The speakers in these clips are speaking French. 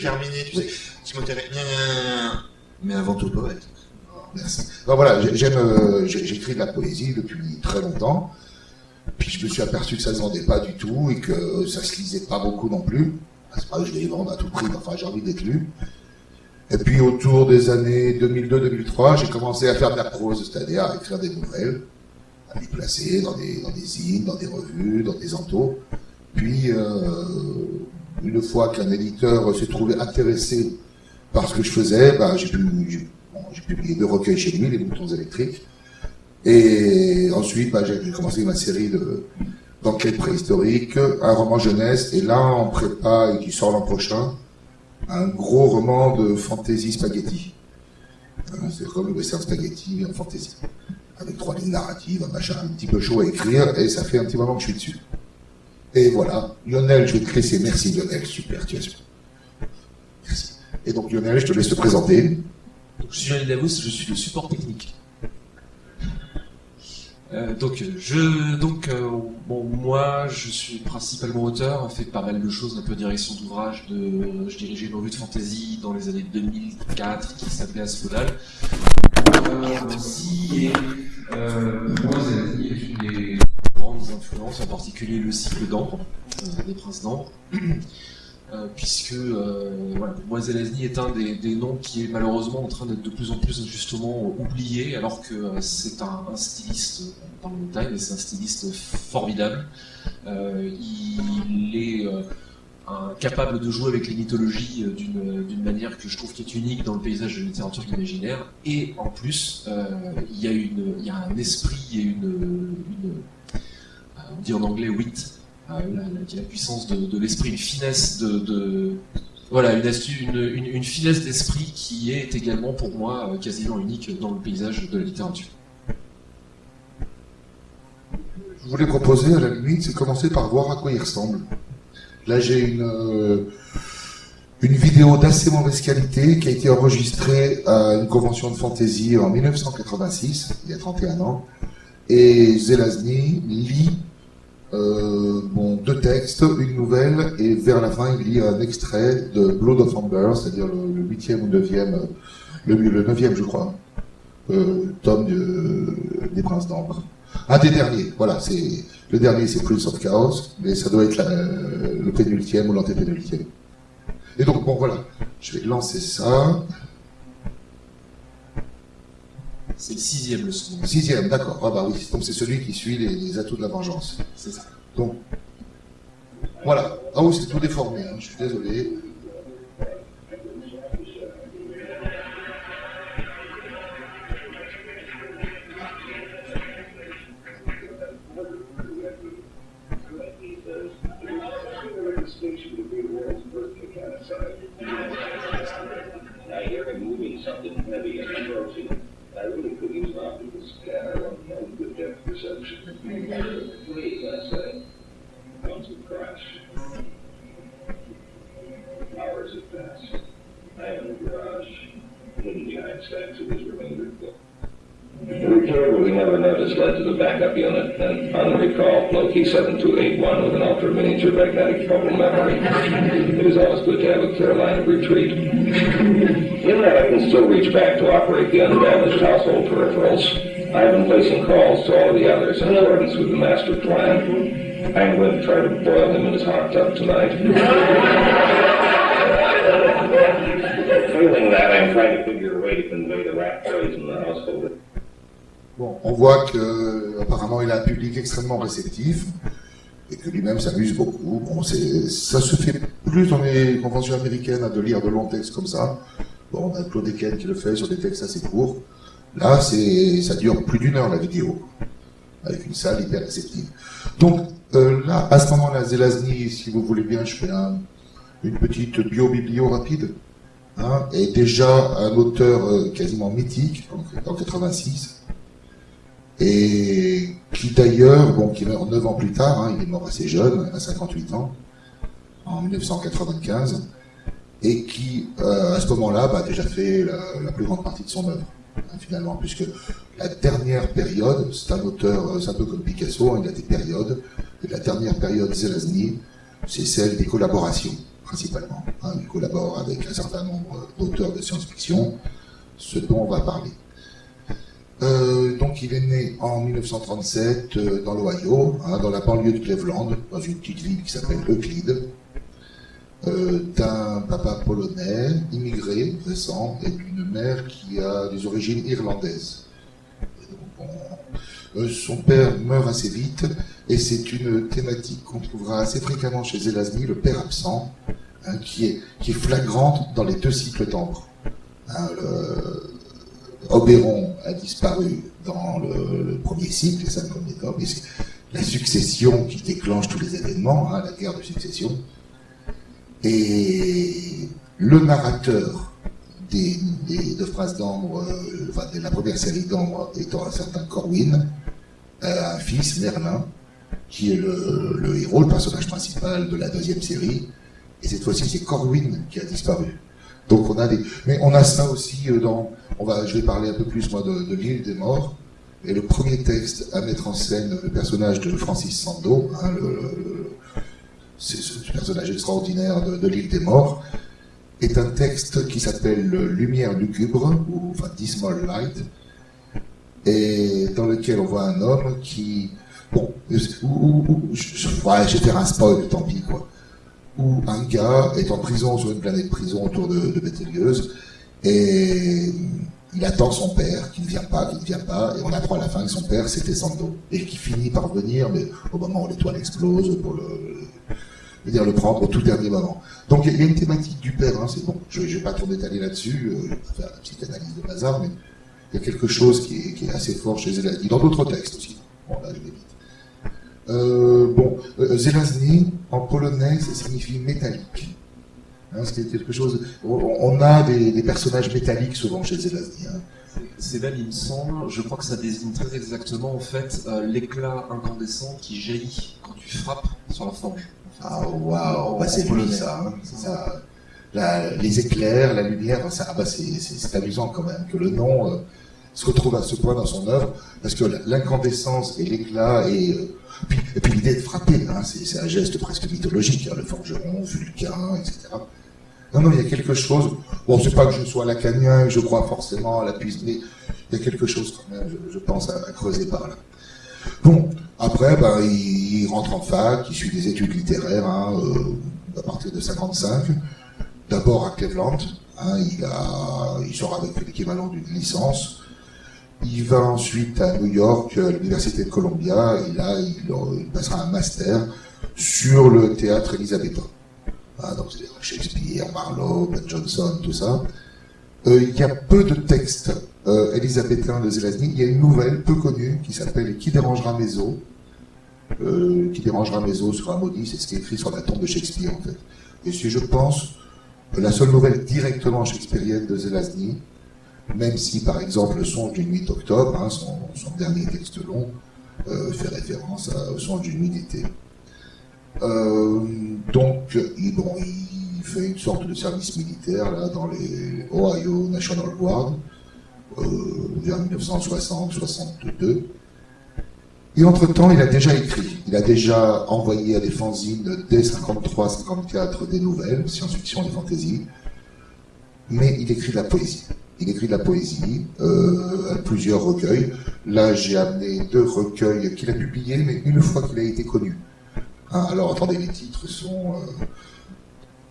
J'allais terminer, tu sais, Timothée, mais avant tout poète. Merci. voilà, j'aime, euh, j'écris de la poésie depuis très longtemps. Puis je me suis aperçu que ça ne se vendait pas du tout et que ça se lisait pas beaucoup non plus. C'est pas que je vais les vendre à tout prix, enfin j'ai envie d'être lu. Et puis autour des années 2002-2003, j'ai commencé à faire de la prose, c'est-à-dire à écrire des nouvelles, à les placer dans des, dans des hymnes, dans des revues, dans des entos. Puis, euh, une fois qu'un éditeur s'est trouvé intéressé par ce que je faisais, bah, j'ai pu, j'ai publié deux recueils chez lui, Les moutons électriques. Et ensuite, bah, j'ai commencé ma série d'enquêtes préhistoriques, un roman jeunesse, et là, en prépa, et qui sort l'an prochain, un gros roman de fantasy spaghetti. C'est comme le western spaghetti en fantasy. Avec trois lignes narratives, un machin un petit peu chaud à écrire, et ça fait un petit moment que je suis dessus. Et voilà, Lionel, je vais te laisser. Merci Lionel, super, tu es Merci. Et donc Lionel, je te laisse te présenter. Je suis Lionel Davos, je suis le support technique. Euh, donc, je, donc euh, bon, moi, je suis principalement auteur, fait pas mal de choses, un peu direction d'ouvrage. De, je dirigeais une revue de fantasy dans les années 2004 qui s'appelait Asphodal. Euh, aussi, et euh, moi, c'est une des grandes influences, en particulier le cycle d'Ambre, des Princes d'Ambre. Euh, puisque euh, voilà, est un des, noms qui est malheureusement en train d'être de plus en plus justement oublié, alors que euh, c'est un, styliste, on parle de taille, mais c'est un styliste formidable. Euh, il est capable de jouer avec les mythologies d'une manière que je trouve qui est unique dans le paysage de la littérature imaginaire, et en plus, il, y a y un esprit et une, une on dit en anglais wit, ah, la, la, puissance de, l'esprit, une finesse de, voilà, une, une, une, finesse d'esprit qui est également pour moi euh, quasiment unique dans le paysage de la littérature. Je voulais proposer à la limite, c'est commencer par voir à quoi il ressemble. Là, j'ai une, euh, une vidéo d'assez mauvaise qualité qui a été enregistrée à une convention de fantasy en 1986, il y a 31 ans. Et Zelazny lit euh, bon, deux textes, une nouvelle, et vers la fin, il lit un extrait de Blood of Amber, c'est-à-dire le huitième ou neuvième, le, le neuvième, je crois, euh, tome des Princes d'Ambre. Un des derniers, voilà, c'est le dernier, c'est Prince of Chaos, mais ça doit être le pénultième ou l'antépénultième. Et donc, bon, voilà, je vais lancer ça. C'est le sixième leçon. Sixième, d'accord. Ah bah oui, donc c'est celui qui suit les, atouts de la vengeance. C'est ça. Donc, voilà. Ah oui, c'est tout déformé, hein. je suis désolé. C7281 with an ultra miniature magnetic focal memory. It is always good to have a clear line of retreat. In that I can still reach back to operate the undamaged household peripherals. I have been placing calls to all the others in accordance with the master plan. I'm going to try to boil him in his hot tub tonight. Failing that, I'm trying to figure a way to convey the rat poison in the household. Bon, on voit que apparemment il a un public extrêmement réceptif et que lui-même s'amuse beaucoup. Bon, ça se fait plus dans les conventions américaines de lire de longs textes comme ça. Bon, on a Claude Eken qui le fait sur des textes assez courts. Là, ça dure plus d'une heure la vidéo, avec une salle hyper réceptive. Donc euh, là, à ce moment-là, Zelazny, si vous voulez bien, je fais une petite bio-biblio rapide. Hein, est déjà un auteur euh, quasiment mythique, en, en 86 et qui d'ailleurs, bon, qui meurt 9 ans plus tard, hein, il est mort assez jeune, à 58 ans, en 1995, et qui, euh, à ce moment-là, bah, a déjà fait la, plus grande partie de son œuvre, hein, finalement, puisque la dernière période, c'est un auteur, euh, c'est un peu comme Picasso, hein, il a des périodes, et la dernière période Zelazny, c'est celle des collaborations, principalement. Hein, il collabore avec un certain nombre d'auteurs de science-fiction, ce dont on va parler. Euh, donc il est né en 1937 euh, dans l'Ohio, hein, dans la banlieue de Cleveland, dans une petite ville qui s'appelle Euclide, euh, d'un papa polonais, immigré, récent, et d'une mère qui a des origines irlandaises. Euh, son père meurt assez vite, et c'est une thématique qu'on trouvera assez fréquemment chez Zelazny, le père absent, hein, qui, est, flagrante dans les deux cycles d'ambre. Hein, Oberon a disparu dans le, premier cycle, les cinq premiers tomes, et c'est la succession qui déclenche tous les événements, hein, la guerre de succession. Et le narrateur des, de Phrases d'Ambre, euh, enfin, de la première série d'Ambre étant un certain Corwin, a un fils, Merlin, qui est le, héros, le personnage principal de la deuxième série. Et cette fois-ci, c'est Corwin qui a disparu. Donc on a des, mais on a ça aussi euh, dans, on va, je vais parler un peu plus moi de, de l'île des morts. Et le premier texte à mettre en scène le personnage de Francis Sando, hein, le, ce personnage extraordinaire de, l'île des morts, est un texte qui s'appelle Lumière lugubre, ou Dismal Light, et dans lequel on voit un homme qui, bon, ou, je, ouais, je vais faire un spoil, tant pis quoi. Où un gars est en prison sur une planète prison autour de, de et il attend son père qui ne vient pas, qui ne vient pas, et on apprend à la fin que son père c'était Sando et qui finit par venir, mais au moment où l'étoile explose pour le, le prendre au tout dernier moment. Donc il y, a une thématique du père, hein, c'est bon, je ne vais pas trop détailler là-dessus, euh, je vais pas faire la petite analyse de bazar, mais il y a quelque chose qui est, assez fort chez Zelazny, dans d'autres textes aussi. Bon, là. Euh, euh, Zelazny, en polonais, ça signifie métallique. Hein, c'est quelque chose. On a des, des, personnages métalliques souvent chez Zelazny. Hein. C'est là, il me semble, je crois que ça désigne très exactement en fait euh, l'éclat incandescent qui jaillit quand tu frappes sur la forge. Ah waouh, bah, c'est lui ça, hein, ça. La, les éclairs, la lumière, ça, ah, bah, c'est amusant quand même que le nom euh, se retrouve à ce point dans son œuvre, parce que l'incandescence et l'éclat et euh, et puis l'idée de frapper, hein, c'est un geste presque mythologique, hein, le forgeron, Vulcain, etc. Non, non, il y a quelque chose. Bon, c'est pas que je sois lacanien et je crois forcément à la puissance, mais il y a quelque chose quand même, je, pense, à, creuser par là. Bon, après, ben, il, rentre en fac, il suit des études littéraires hein, euh, à partir de 55. D'abord à Cleveland, il sort avec l'équivalent d'une licence. Il va ensuite à New York, à l'université de Columbia, et là, il, passera un master sur le théâtre élisabétain. Donc c'est Shakespeare, Marlowe, Ben Jonson, tout ça. Euh, il y a peu de textes euh, élisabétains de Zelazny. Il y a une nouvelle peu connue qui s'appelle Qui dérangera mes os euh, Qui dérangera mes os sera maudit, c'est ce qui est écrit sur la tombe de Shakespeare en fait. Et c'est, je pense, la seule nouvelle directement shakespearienne de Zelazny, même si par exemple le songe d'une nuit d'octobre, hein, son, dernier texte long, euh, fait référence au songe d'une nuit d'été. Euh, donc, il, bon, il fait une sorte de service militaire là dans les Ohio National Guard euh, vers 1960-62. Et entre-temps, il a déjà écrit, il a déjà envoyé à des fanzines dès 53-54 des nouvelles, science-fiction et fantasy, mais il écrit de la poésie. Il écrit de la poésie, euh, plusieurs recueils. Là, j'ai amené deux recueils qu'il a publiés, mais une fois qu'il a été connu. Hein, alors, attendez, les titres sont... Euh...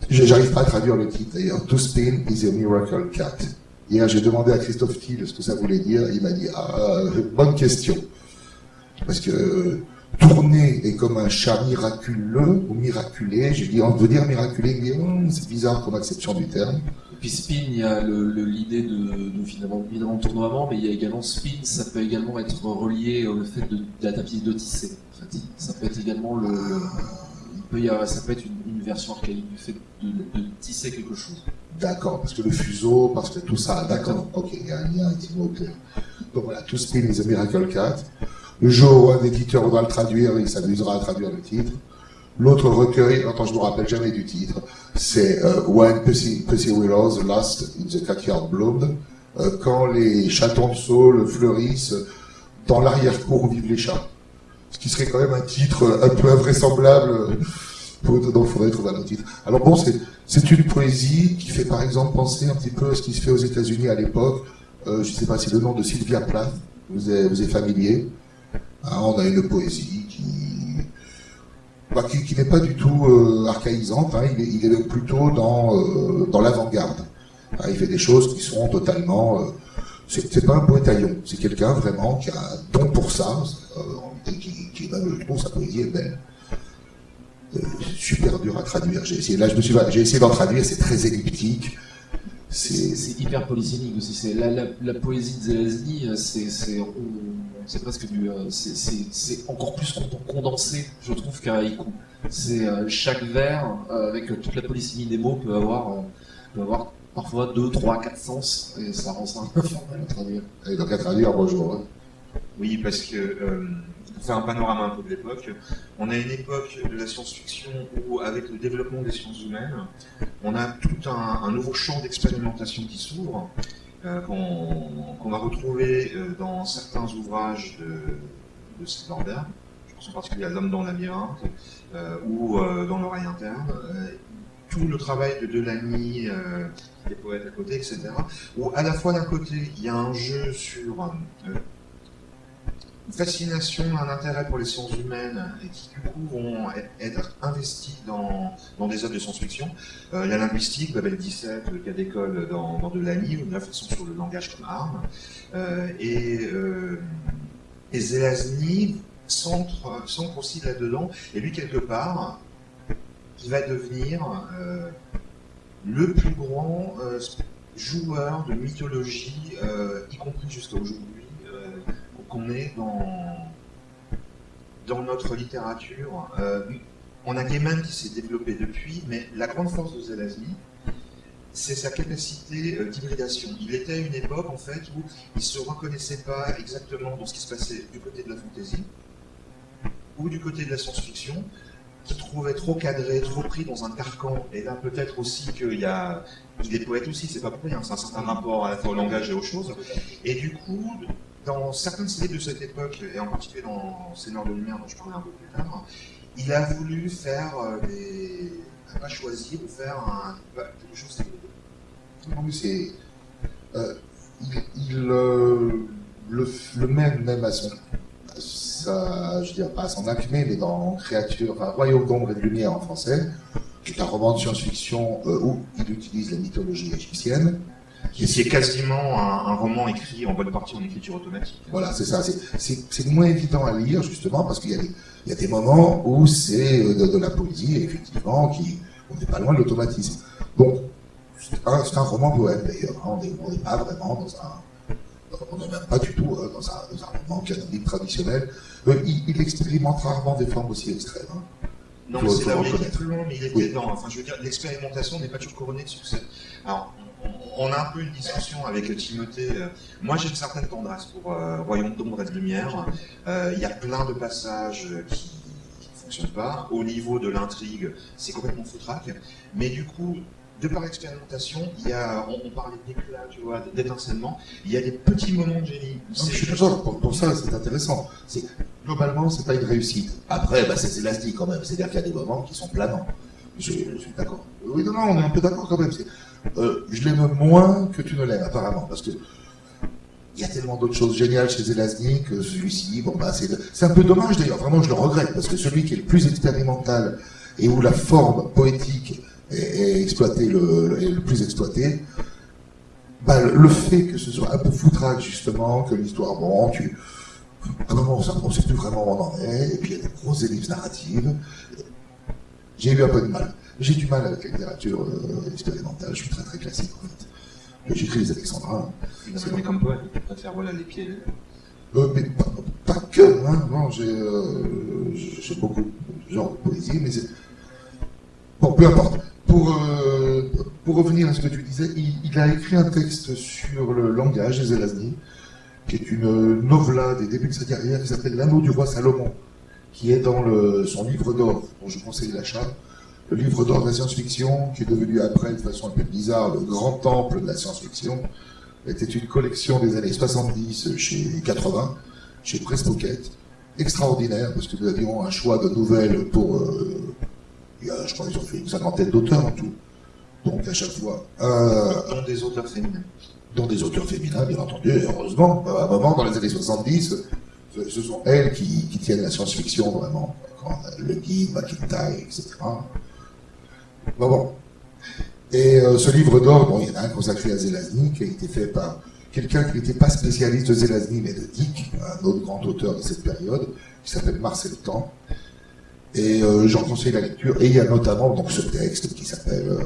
J'arrive pas à traduire le titre, d'ailleurs. To spin is a miracle cat. Hier, j'ai demandé à Christophe Thiel ce que ça voulait dire. Il m'a dit, ah, bonne question. Parce que tourner est comme un chat miraculeux ou miraculé. J'ai dit, on veut dire miraculé. Dit, hum, c'est bizarre comme acception du terme. Puis spin, il y a l'idée de, de, finalement évidemment tournoiement, mais il y a également spin, ça peut également être relié au fait de, la tapis de tisser. En fait. Ça peut être également le, il peut y avoir, ça peut être une, une, version archaïque du fait de, de tisser quelque chose. D'accord, parce que le fuseau, parce que tout ça, d'accord, ok, il y a un lien clair. Donc voilà, To Spin is a Miracle Cat. Le jour où un éditeur voudra le traduire, il s'amusera à traduire le titre. L'autre recueil, attends, je me rappelle jamais du titre, c'est euh, When Pussy, Willows Lost in the Catkyard Bloomed, euh, quand les chatons de saule fleurissent dans l'arrière-cour où vivent les chats. Ce qui serait quand même un titre un peu invraisemblable, pour, donc il faudrait trouver un autre titre. Alors bon, c'est, une poésie qui fait par exemple penser un petit peu à ce qui se fait aux États-Unis à l'époque. Euh, je ne sais pas si le nom de Sylvia Plath vous est, familier. Hein, on a une poésie qui, n'est pas du tout euh, archaïsante, hein, il, est, plutôt dans, euh, dans l'avant-garde. Hein, il fait des choses qui sont totalement... Euh, c'est pas un poétaillon, c'est quelqu'un vraiment qui a un don pour ça, euh, qui, qui ben, je trouve sa poésie est belle. Super dur à traduire. J'ai essayé, là, je me suis, j'ai essayé d'en traduire, c'est très elliptique. C'est hyper polysémique aussi. La, la, poésie de Zelazny, c'est presque du, c'est encore plus condensé, je trouve, qu'un haïku. C'est euh, chaque vers euh, avec toute la polysémie des mots peut avoir, euh, peut avoir parfois deux, trois, quatre sens et ça rend ça un peu formel à traduire. Et donc à traduire, bonjour. Hein. Oui, parce que euh, pour faire un panorama un peu de l'époque, on a une époque de la science-fiction où, avec le développement des sciences humaines, on a tout un, un nouveau champ d'expérimentation qui s'ouvre, euh, qu'on qu va retrouver euh, dans certains ouvrages de, de. Je pense en particulier à L'homme dans la labyrinthe euh, ou dans l'oreille interne. tout le travail de Delany, des poètes à côté, etc. Où à la fois d'un côté, il y a un jeu sur fascination, un intérêt pour les sciences humaines et qui du coup vont être investis dans, des œuvres de science-fiction. Euh, la linguistique, Babel 17, le cas d'école dans, dans Delany, une réflexion sur le langage comme arme. Euh, et, euh, et Zelazny centre, aussi là-dedans, et lui quelque part, il va devenir euh, le plus grand joueur de mythologie, y compris jusqu'à aujourd'hui qu'on est dans, dans notre littérature. Euh, on a Gaiman qui s'est développé depuis, mais la grande force de Zelazny, c'est sa capacité euh, d'hybridation. Il était à une époque en fait où il ne se reconnaissait pas exactement dans ce qui se passait du côté de la fantaisie ou du côté de la science-fiction, qui trouvait trop cadré, trop pris dans un carcan. Et là, peut-être aussi qu'il y a, il est poète aussi, c'est pas pour rien, c'est un certain rapport au langage et aux choses. Et du coup, dans certaines séries de cette époque, et en particulier dans Seigneur de Lumière, dont je parlerai un peu plus tard, il a voulu faire euh, des. pas choisir ou faire un, quelque chose de. Non, mais c'est. Euh, il, il euh, le, le, mène même à son. À sa, je dire, pas à son acmé, mais dans Créature, enfin, Royaume d'ombre et de lumière en français, qui est un roman de science-fiction euh, où il utilise la mythologie égyptienne qui est quasiment un, un, roman écrit en bonne partie en écriture automatique. Voilà, c'est ça. C'est moins évident à lire, justement, parce qu'il y, y, a des moments où c'est de, de, la poésie, effectivement, qui, on n'est pas loin de l'automatisme. Donc, c'est un, un, roman poème, d'ailleurs. Hein, on n'est pas vraiment dans un... On n'est même pas du tout hein, dans, un, dans, un, roman canonique traditionnel. Euh, il, il, expérimente rarement des formes aussi extrêmes. Hein. Non, c'est était plus loin, mais il oui. dedans. Enfin, je veux dire, l'expérimentation n'est pas toujours couronnée de succès. Alors, on a un peu une discussion avec Timothée. Moi, j'ai une certaine tendresse pour euh, Royaume d'ombre et de lumière. Euh, il y a plein de passages qui ne fonctionnent pas. Au niveau de l'intrigue, c'est complètement foutraque. Mais du coup, de par l'expérimentation, il y a, on, on parlait d'éclat, tu vois, d'étincellement. Il y a des petits moments de génie. Je suis d'accord. Pour, pour, ça, c'est intéressant. Globalement, c'est pas une réussite. Après, bah, c'est élastique quand même. C'est-à-dire qu'il y a des moments qui sont planants. Je, je suis d'accord. Oui, non, non, on est un peu d'accord quand même. Euh, je l'aime moins que tu ne l'aimes, apparemment, parce que il y a tellement d'autres choses géniales chez Zelazny que celui-ci, bon bah c'est un peu dommage d'ailleurs, vraiment je le regrette, parce que celui qui est le plus expérimental et où la forme poétique est, exploitée, le, plus exploité, bah, le fait que ce soit un peu foutraque justement, que l'histoire, bon, tu, à un moment on ne sait plus vraiment où on en est, et puis il y a des grosses ellipses narratives, j'ai eu un peu de mal. J'ai du mal avec la littérature euh, expérimentale, je suis très très classique en fait. J'écris les Alexandrins. C'est comme poète, tu préfères voilà, les pieds euh, mais pas, pas, que, hein, non, j'ai euh, beaucoup de genres de poésie, mais c'est... Bon, peu importe. Pour, euh, pour revenir à ce que tu disais, il, il, a écrit un texte sur le langage des Zelazny, qui est une novella des débuts de sa carrière qui s'appelle L'anneau du roi Salomon, qui est dans le, son livre d'or, dont je conseille l'achat. Le livre d'or de la science-fiction, qui est devenu après, de façon un peu bizarre, le grand temple de la science-fiction, était une collection des années 70 chez 80, chez Press Pocket, extraordinaire, parce que nous avions un choix de nouvelles pour, euh, il y a, je crois qu'ils ont fait une cinquantaine d'auteurs en tout. Donc à chaque fois, euh, Dont des auteurs féminins. dont des auteurs féminins, bien entendu, et heureusement. À un moment, dans les années 70, ce ce sont elles qui, qui tiennent la science-fiction vraiment. Quand Le Guy, McIntyre, etc. Bon, bon. Et euh, ce livre d'or, bon, il y en a un consacré à Zelazny, qui a été fait par quelqu'un qui n'était pas spécialiste de Zelazny, mais de Dick, un autre grand auteur de cette période, qui s'appelle Marcel Temps. Et euh, j'en conseille la lecture. Et il y a notamment donc ce texte qui s'appelle euh,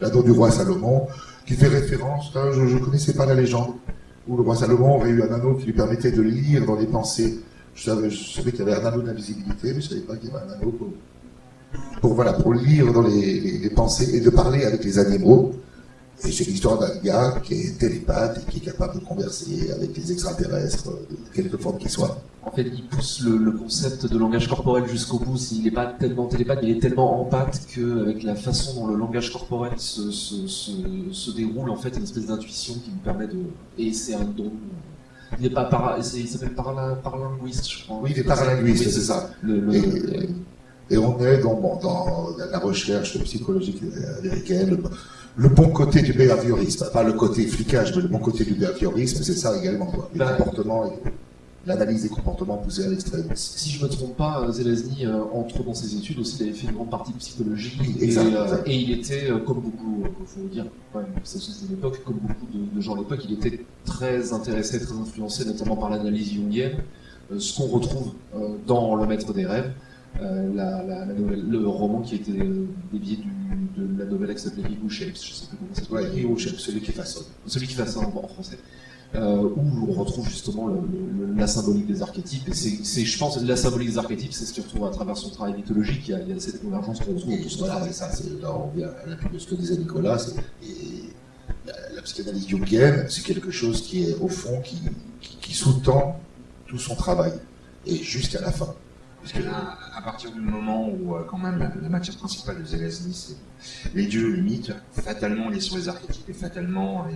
L'anneau du roi Salomon, qui fait référence, hein, je ne connaissais pas la légende, où le roi Salomon aurait eu un anneau qui lui permettait de lire dans les pensées. Je savais, savais qu'il y avait un anneau d'invisibilité, mais je ne savais pas qu'il y avait un anneau pour, pour, voilà, pour lire dans les, les- les pensées et de parler avec les animaux. Et c'est l'histoire d'un gars qui est télépathe et qui est capable de converser avec les extraterrestres, de quelque forme qu'ils soient. En fait, il pousse le, le concept de langage corporel jusqu'au bout. Il n'est pas tellement télépathe, mais il est tellement empathe qu'avec la façon dont le langage corporel se, se, se, se déroule, en fait, il y a une espèce d'intuition qui lui permet de. Et c'est un don. Il n'est pas para... c'est- il s'appelle paralinguiste, je crois. Oui, il est paralinguiste, c'est ça. Le, le- Et- Et on est dans, bon, dans la recherche psychologique américaine, le, le bon côté du behaviorisme, pas le côté flicage, mais le bon côté du behaviorisme, c'est ça également, quoi. Les comportements, et l'analyse des comportements poussés à l'extrême. Si je me trompe pas, Zelazny, euh, entre dans ses études aussi, il avait fait une grande partie de psychologie. Oui, et, exact, euh, et il était, euh, comme beaucoup, il faut le dire, même, ça de l'époque, comme beaucoup de, de gens à l'époque, il était très intéressé, très influencé, notamment par l'analyse jungienne, ce qu'on retrouve dans Le Maître des Rêves, la, la- la nouvelle- le roman qui a été euh, dévié du, de la novelle qui s'appelait Hero Shapes, je sais plus comment ça s'appelle. Ouais, Shapes, celui qui façonne. Celui qui fait ça en, français. Euh, où on retrouve justement le- le- le- la symbolique des archétypes. Et c'est, je pense, la symbolique des archétypes, c'est ce qu'il retrouve à travers son travail mythologique. Il y a, il y a cette convergence qu'on retrouve tout Voilà, c'est ça, là, on vient à de ce que disait Nicolas, et la, la psychanalyse jungienne, c'est quelque chose qui est, au fond, qui, qui, qui sous-tend tout son travail, et jusqu'à la fin. Parce que, À, à partir du moment où, euh, quand même, la, la matière principale de Zelazny, c'est les dieux, les mythes, fatalement, il est sur les archétypes et fatalement,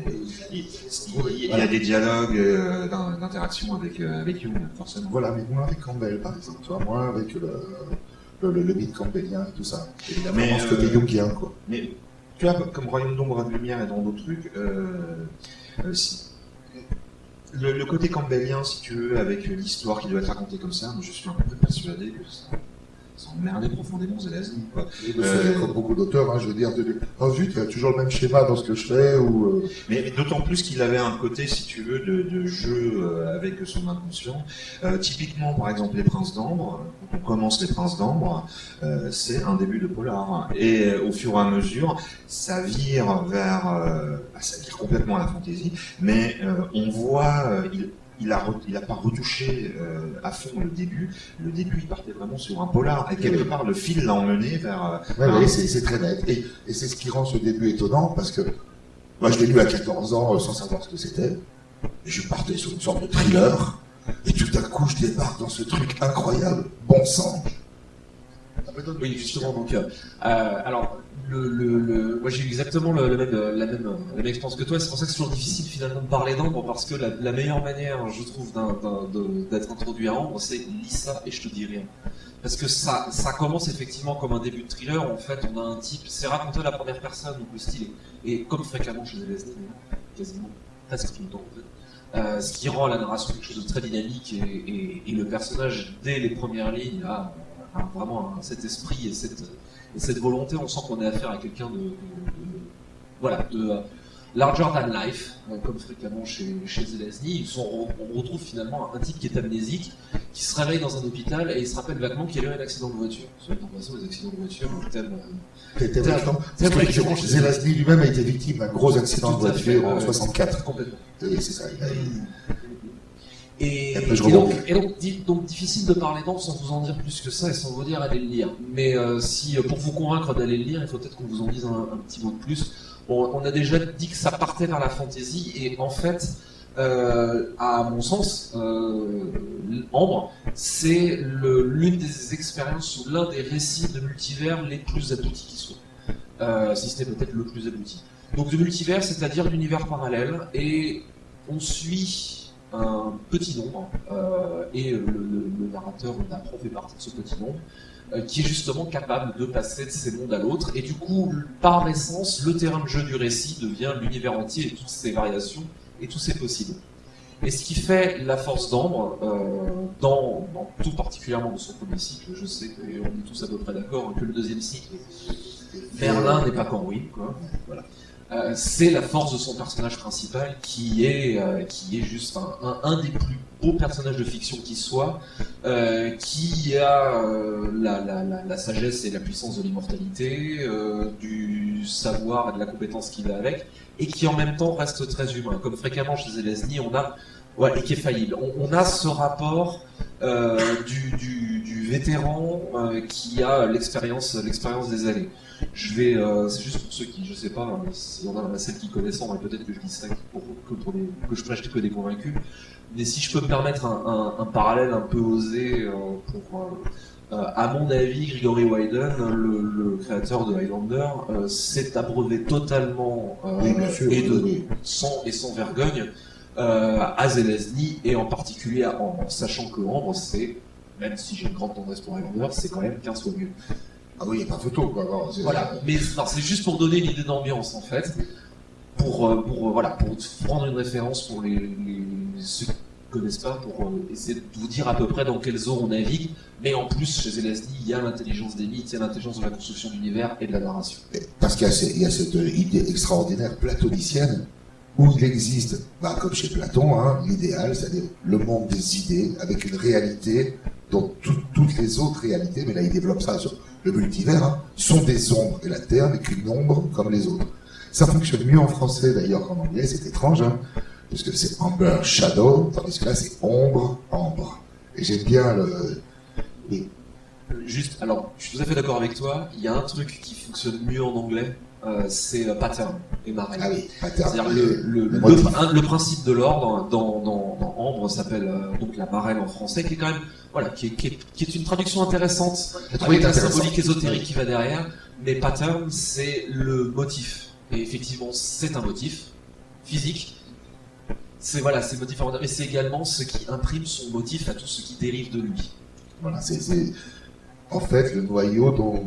il, y a des dialogues euh, d'in- d'interaction avec, euh, avec forcément. Voilà, mais moins avec Campbell, par exemple, tu vois, moins avec le, le, le, le mythe campbellien et tout ça. Évidemment, Mais, ce côté euh, jungien, quoi. Mais tu vois, comme Royaume d'ombre de lumière et dans d'autres trucs, si- le, le côté campbellien, si tu veux, avec l'histoire qui doit être racontée comme ça, moi je suis un peu persuadé que ça, ça emmerdait profondément Zelazny. Euh, comme beaucoup d'auteurs, hein, je veux dire, de, oh zut, il y a toujours le même schéma dans ce que je fais, ou... euh, Mais, mais d'autant plus qu'il avait un côté, si tu veux, de, de jeu euh, avec son inconscient. Euh, typiquement, par exemple, Les Princes d'Ambre, quand on commence Les Princes d'Ambre, euh, c'est un début de polar. Et au fur et à mesure, ça vire vers... bah, ça vire complètement à la fantaisie, mais on voit... il, il a, re- il a pas retouché euh, à fond le début. Le début, il partait vraiment sur un polar. Et quelque part, le fil l'a emmené vers... euh, Ouais, un- ouais, c'est très net. Et, et c'est ce qui rend ce début étonnant, parce que moi, je l'ai lu à 14 ans euh, sans savoir ce que c'était. Je partais sur une sorte de thriller. Et tout d'un coup, je débarque dans ce truc incroyable, bon sang. Ça me donne Oui, justement. Donc, euh, alors, moi j'ai eu exactement la, même, expérience que toi. C'est pour ça que c'est toujours difficile finalement de parler d'Ambre parce que la, meilleure manière, je trouve, d'être introduit à Ambre, c'est lis ça et je te dis rien. Parce que ça, commence effectivement comme un début de thriller. En fait, on a un type, c'est raconté à la première personne, donc le style est, est comme fréquemment chez Zelazny, quasiment presque tout le temps. Euh, ce qui rend la narration quelque chose de très dynamique et, et- et le personnage, dès les premières lignes, a, a vraiment cet esprit et cette, et cette volonté. On sent qu'on a affaire à quelqu'un de, de- de- voilà, de euh, larger than life, euh, comme fréquemment chez, chez Zelazny. Ils sont- on retrouve finalement un type qui est amnésique, qui se réveille dans un hôpital et il se rappelle vaguement qu'il y a eu un accident de voiture. Soit en passant, les accidents de voiture, thème, euh, t'es parce que Zelazny lui-même a été victime d'un gros accident de voiture en ouais. 64. complètement. Et c'est ça. il a- Et, donc, et donc, di- donc, difficile de parler d'Ambre sans vous en dire plus que ça et sans vous dire allez le lire. Mais euh, si euh, pour vous convaincre d'aller le lire, il faut peut-être qu'on vous en dise un, un petit mot de plus. On a déjà dit que ça partait vers la fantaisie et en fait, euh, à mon sens, euh, Ambre, c'est l'une des expériences ou l'un des récits de multivers les plus aboutis qui soient. Euh, si ce n'est peut-être le plus abouti. Donc de multivers, c'est-à-dire l'univers parallèle, et on suit un petit nombre, euh, et le, le- narrateur, le Napron fait partie de ce petit nombre, euh, qui est justement capable de passer de ces mondes à l'autre, et du coup, par essence, le terrain de jeu du récit devient l'univers entier et toutes ses variations et tous ses possibles. Et ce qui fait la force d'Ambre, euh, dans, dans tout particulièrement de son premier cycle, je sais qu'on est tous à peu près d'accord que le deuxième cycle, Merlin n'est pas ruine, quoi. Euh, c'est la force de son personnage principal qui est, euh, qui est juste un, des plus beaux personnages de fiction qui soit, euh, qui a la, la, sagesse et la puissance de l'immortalité, du savoir et de la compétence qu'il a avec, et qui en même temps reste très humain. Comme fréquemment chez Zelazny, on a ouais, et qui est faillible. On, a ce rapport du, du, vétéran qui a l'expérience l'expérience des années. Je vais, euh, c'est juste pour ceux qui, je sais pas, hein, s'il y en a celles qui connaissent, mais peut-être que je dis ça pour, que, pour des, que je prêche que des convaincus. Mais si je peux me permettre un, un, un parallèle un peu osé euh, pour, euh, à mon avis, Gregory Wyden, le, le créateur de Highlander, s'est abreuvé totalement Oui, bien sûr, et de oui, oui. sans et sans vergogne à Zelazny et en particulier à Ambre, sachant que Ambre c'est même si j'ai une grande tendresse pour Highlander, c'est quand même 15 fois mieux. Ah oui, il n'y a pas photo, quoi. Voilà, mais c'est juste pour donner l'idée d'ambiance en fait, pour, euh, pour euh, voilà, pour prendre une référence pour les, les- ceux qui ne connaissent pas, pour euh, essayer de vous dire à peu près dans quelles eaux on navigue. Mais en plus, chez Zelazny, il y a l'intelligence des mythes, il y a l'intelligence de la construction d'univers et de la narration. Parce qu'il y a cette idée extraordinaire platonicienne où il existe, bah, comme chez Platon, hein, l'idéal, c'est-à-dire le monde des idées avec une réalité dont tout- toutes les autres réalités, mais là il développe ça sur le multivers, hein, sont des ombres et la Terre n'est qu'une ombre comme les autres. Ça fonctionne mieux en français d'ailleurs qu'en anglais, c'est étrange, hein, parce que c'est Amber Shadow, tandis que là c'est ombre, ambre. Et j'aime bien le... Juste, alors, je suis tout à fait d'accord avec toi, il y a un truc qui fonctionne mieux en anglais, euh, c'est euh, pattern et marée. ah oui. C'est-à-dire le, principe de l'ordre dans, dans, dans Ambre s'appelle euh, donc la marraine en français, qui est quand même voilà, qui est, qui est, qui est une traduction intéressante avec la symbolique ésotérique qui va derrière. Mais pattern, c'est le motif. Et effectivement, c'est un motif physique. C'est voilà, c'est motif mais c'est également ce qui imprime son motif à tout ce qui dérive de lui. Voilà, c'est- en fait le noyau dont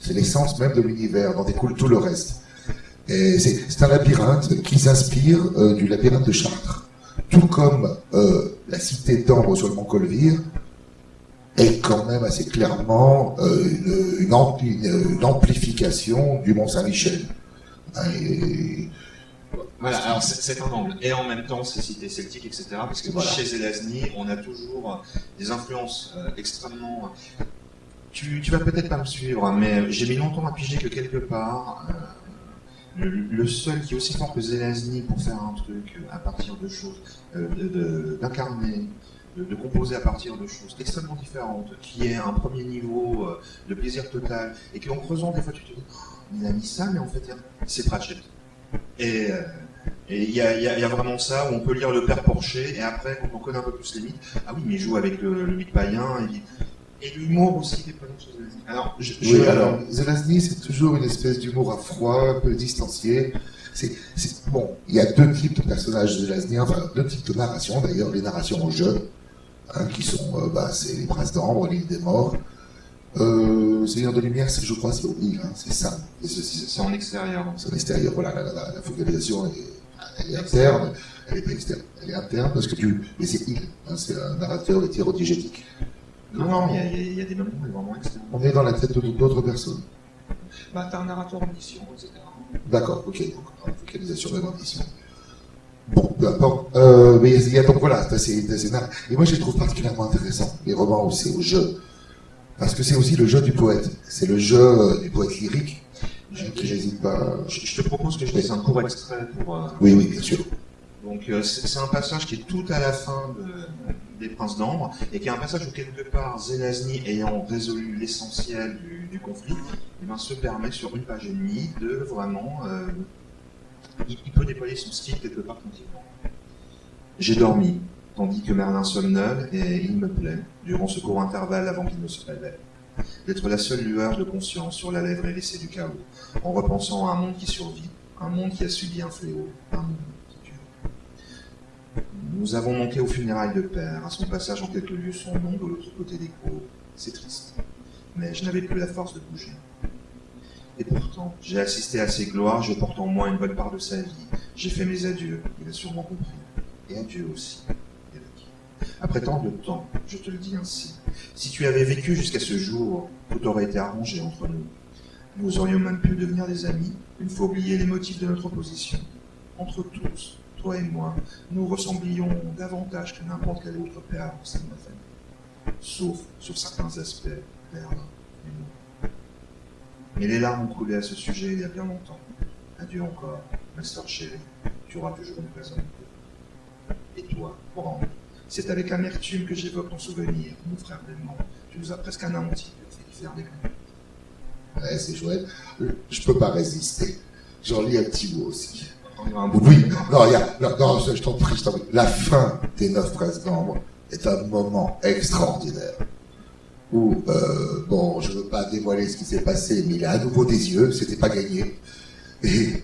c'est l'essence même de l'univers, dont découle tout le reste. C'est un labyrinthe qui s'inspire euh, du labyrinthe de Chartres. Tout comme euh, la cité d'Ambre sur le mont Colvire est quand même assez clairement euh, une, une ampli- une- une amplification du mont Saint-Michel. Et- Voilà, alors c'est un angle. Et en même temps, c'est cité celtique, etc. Parce que Voilà. chez Zelazny, on a toujours des influences extrêmement. Tu, vas peut-être pas me suivre, mais j'ai mis longtemps à piger que quelque part, euh, le, seul qui est aussi fort que Zelazny pour faire un truc euh, à partir de choses, euh, d'incarner, de, composer à partir de choses extrêmement différentes, qui est un premier niveau de plaisir total, et qu'en creusant, des fois, tu te dis, Oh, il a mis ça, mais en fait, c'est Pratchett. Et il y a, vraiment ça où on peut lire le père Porcher et après quand on connaît un peu plus les mythes, ah oui mais il joue avec le, le mythe païen et l'humour aussi des présents sur Zelazny. Alors je, je- Oui, alors, Zelazny, c'est toujours une espèce d'humour à froid, un peu distancié. C'est, bon, il y a deux types de personnages Zelazny, enfin, deux types de narrations, d'ailleurs, les narrations au jeu, hein, qui sont, euh, bah, c'est les Princes d'Ambre, l'île des morts. Euh, Seigneur de Lumière, c'est, je crois, c'est au hein, c'est ça. Et ceci, c'est en extérieur. c'est en extérieur, voilà, la, la, la focalisation est, elle est interne, elle est pas externe, elle est interne, parce que tu, mais c'est il, hein, c'est un narrateur hétérodigétique. Non, non, il y a, y y des moments où vraiment. On est dans la tête d'autres personnes. Bah t'as un narrateur omniscient, etc. D'accord, ok, donc focalisation de l'ambition. Bon, peu importe. Euh, mais il y a donc voilà, c'est c'est nar- Et moi, je les trouve particulièrement intéressants, les romans où c'est au jeu. Parce que c'est aussi le jeu du poète. C'est le jeu du poète lyrique pas. Je, je te propose que je laisse un court extrait pour. euh, Oui, oui, bien sûr. Donc euh, c'est un passage qui est tout à la fin de- des Princes d'Ambre et qui est un passage où quelque part Zelazny ayant résolu l'essentiel du, conflit, eh ben, se permet sur une page et demie de vraiment, euh, il, peut déployer son style quelque part tranquillement. J'ai dormi, tandis que Merlin somnole, et il me plaît, durant ce court intervalle avant qu'il ne se réveille, d'être la seule lueur de conscience sur la lèvre hérissée du chaos, en repensant à un monde qui survit, un monde qui a subi un fléau, un monde. Nous avons manqué aux funérailles de père, à son passage en quelques lieux son nom de l'autre côté des gros. C'est triste. Mais je n'avais plus la force de bouger. Et pourtant, j'ai assisté à ses gloires, je porte en moi une bonne part de sa vie. J'ai fait mes adieux, il a sûrement compris. Et adieu aussi. Après tant de temps, je te le dis ainsi, si tu avais vécu jusqu'à ce jour, tout aurait été arrangé entre nous. Nous aurions même pu devenir des amis, une fois oublier les motifs de notre opposition. Entre tous, toi et moi, nous ressemblions davantage que n'importe quel autre père au sein de ma famille. Sauf sur certains aspects, Merlin et moi. Mais les larmes ont coulé à ce sujet il y a bien longtemps. Adieu encore, ma sœur chérie. Tu auras toujours une cœur. Et toi, Brand, c'est avec amertume que j'évoque ton souvenir, mon frère Belmont. Tu nous as presque anéantis, faire des Ouais, c'est chouette. Je peux pas résister. J'en lis un petit mot aussi. Oui, non, je t'en prie. La fin des neuf presses d'ambre est un moment extraordinaire. Où, euh, bon, je veux pas dévoiler ce qui s'est passé, mais il a à nouveau des yeux, c'était pas gagné. Et,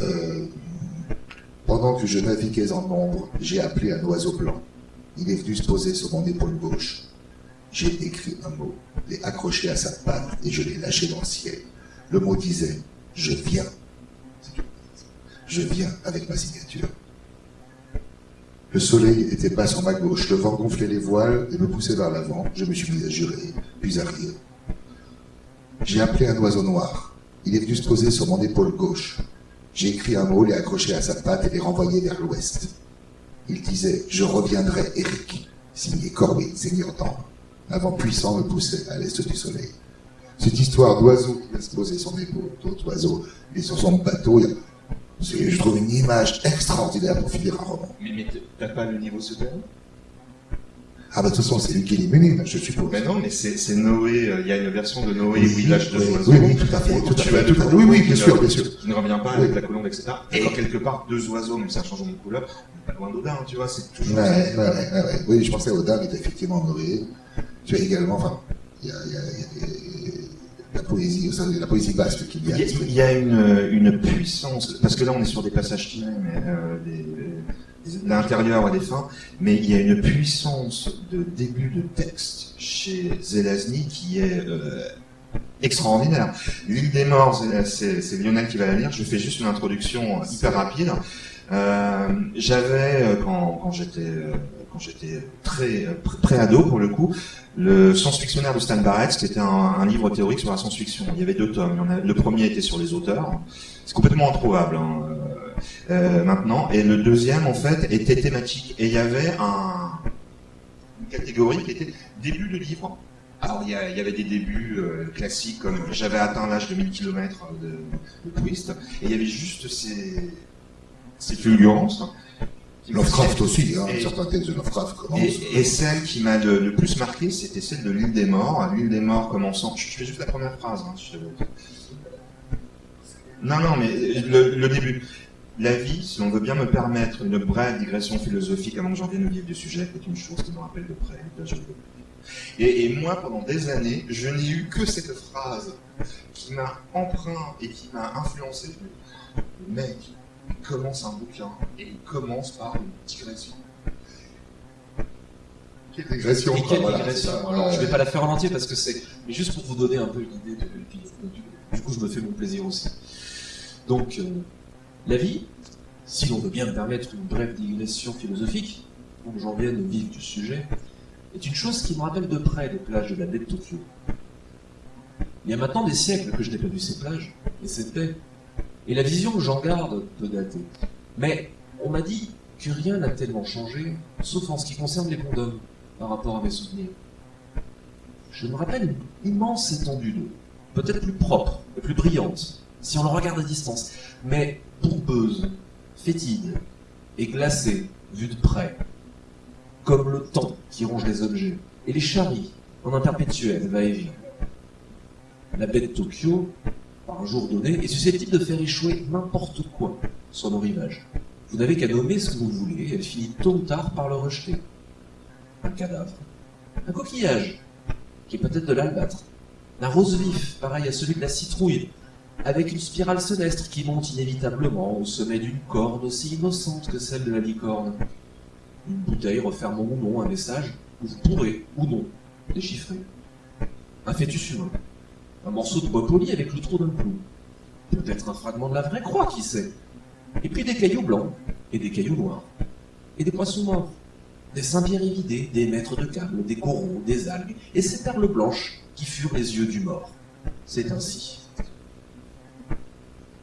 euh, pendant que je naviguais en ombre, j'ai appelé un oiseau blanc. Il est venu se poser sur mon épaule gauche. J'ai écrit un mot, l'ai accroché à sa patte et je l'ai lâché dans le ciel. Le mot disait, je viens. Je viens avec ma signature. Le soleil était bas sur ma gauche, le vent gonflait les voiles et me poussait vers l'avant. Je me suis mis à jurer, puis à rire. J'ai appelé un oiseau noir. Il est venu se poser sur mon épaule gauche. J'ai écrit un mot, l'ai accroché à sa patte et l'ai renvoyé vers l'ouest. Il disait, je reviendrai, Eric, signé Corbin, seigneur d'Ambre. Un vent puissant me poussait à l'est du soleil. Cette histoire d'oiseau qui va se poser sur l'épaule, d'autres oiseaux, est sur son bateau, je trouve une image extraordinaire pour finir un roman. Mais, mais t'as pas le niveau souterrain Ah bah de toute façon, c'est lui qui élimine, je suppose. Mais non, mais c'est Noé, euh, il y a une version de Noé Oui, où il lâche deux oui, oiseaux. oui, oui, tout à fait, tout à fait, tout à fait. Oui, oui, bien sûr, bien sûr. Qui ne revient pas avec la colombe, etc. Et quelque part, deux oiseaux, même si un changement de couleur, est pas loin d'Odin, tu vois, c'est toujours... Ouais, ouais, ouais, ouais, ouais. Oui, je pensais au dame est effectivement Noé. Tu as également, enfin, il y a, la poésie, basque qu'il y a. il y a une, une puissance, parce que là on est sur des passages mais euh, l'intérieur à des fins, mais il y a une puissance de début de texte chez Zelazny qui est euh, extraordinaire. L'île des morts, c'est Lionel qui va la lire, je fais juste une introduction hyper rapide. Euh, J'avais, euh, quand, quand j'étais euh, j'étais très pré- pré-ado pour le coup, le science-fictionnaire de Stan Barrett, qui était un, livre théorique sur la science-fiction. Il y avait deux tomes. Le premier était sur les auteurs. C'est complètement introuvable hein, euh, euh, maintenant. Et le deuxième, en fait, était thématique. Et il y avait un, une catégorie qui était début de livre. Alors il y, a- il y avait des débuts euh, classiques comme j'avais atteint l'âge de 1000 km de, de twist. Et il y avait juste ces, ces fulgurances. Lovecraft aussi, hein, Et- certains textes de Lovecraft commencent. et, et celle qui m'a le, le plus marqué, c'était celle de l'île des morts. L'île des morts commençant. Je, fais juste la première phrase. hein, je- Non, non, mais le, le début. La vie, si on veut bien me permettre une brève digression philosophique avant que j'en vienne au vif du sujet, est une chose qui me rappelle de près. Et, et moi, pendant des années, je n'ai eu que cette phrase qui m'a empreint et qui m'a influencé. Le mec, il commence un bouquin et il commence par une digression. Quelle Et quoi, quelle voilà, digression. Alors, je Ouais. vais pas la faire en entier parce que c'est. Mais juste pour vous donner un peu l'idée de. puis, Du, du coup, je me fais mon plaisir aussi. Donc, euh, la vie, si l'on veut bien me permettre une brève digression philosophique, pour que j'en vienne au vif du sujet, est une chose qui me rappelle de près les plages de la baie de Tokyo. Il y a maintenant des siècles que je n'ai pas vu ces plages, et baie. Et la vision que j'en garde peut dater. Mais on m'a dit que rien n'a tellement changé, sauf en ce qui concerne les condoms, par rapport à mes souvenirs. Je me rappelle une immense étendue d'eau, peut-être plus propre et plus brillante, si on le regarde à distance, mais bourbeuse, fétide et glacée, vue de près, comme le temps qui ronge les objets, et les charries en un perpétuel va-et-vient. La baie de Tokyo, par un jour donné, est susceptible de faire échouer n'importe quoi sur nos rivages. Vous n'avez qu'à nommer ce que vous voulez, elle finit tôt ou tard par le rejeter. Un cadavre, un coquillage, qui est peut-être de l'albâtre, un rose vif, pareil à celui de la citrouille, avec une spirale sénestre qui monte inévitablement au sommet d'une corne aussi innocente que celle de la licorne. Une bouteille refermant ou non un message que vous pourrez, ou non, déchiffrer. Un fœtus humain, un morceau de bois poli avec le trou d'un clou, peut-être un fragment de la vraie croix, qui sait. Et puis des cailloux blancs, et des cailloux noirs, et des poissons morts, des saint-pierre évidés, des maîtres de câbles, des coraux, des algues, et ces perles blanches qui furent les yeux du mort. C'est ainsi.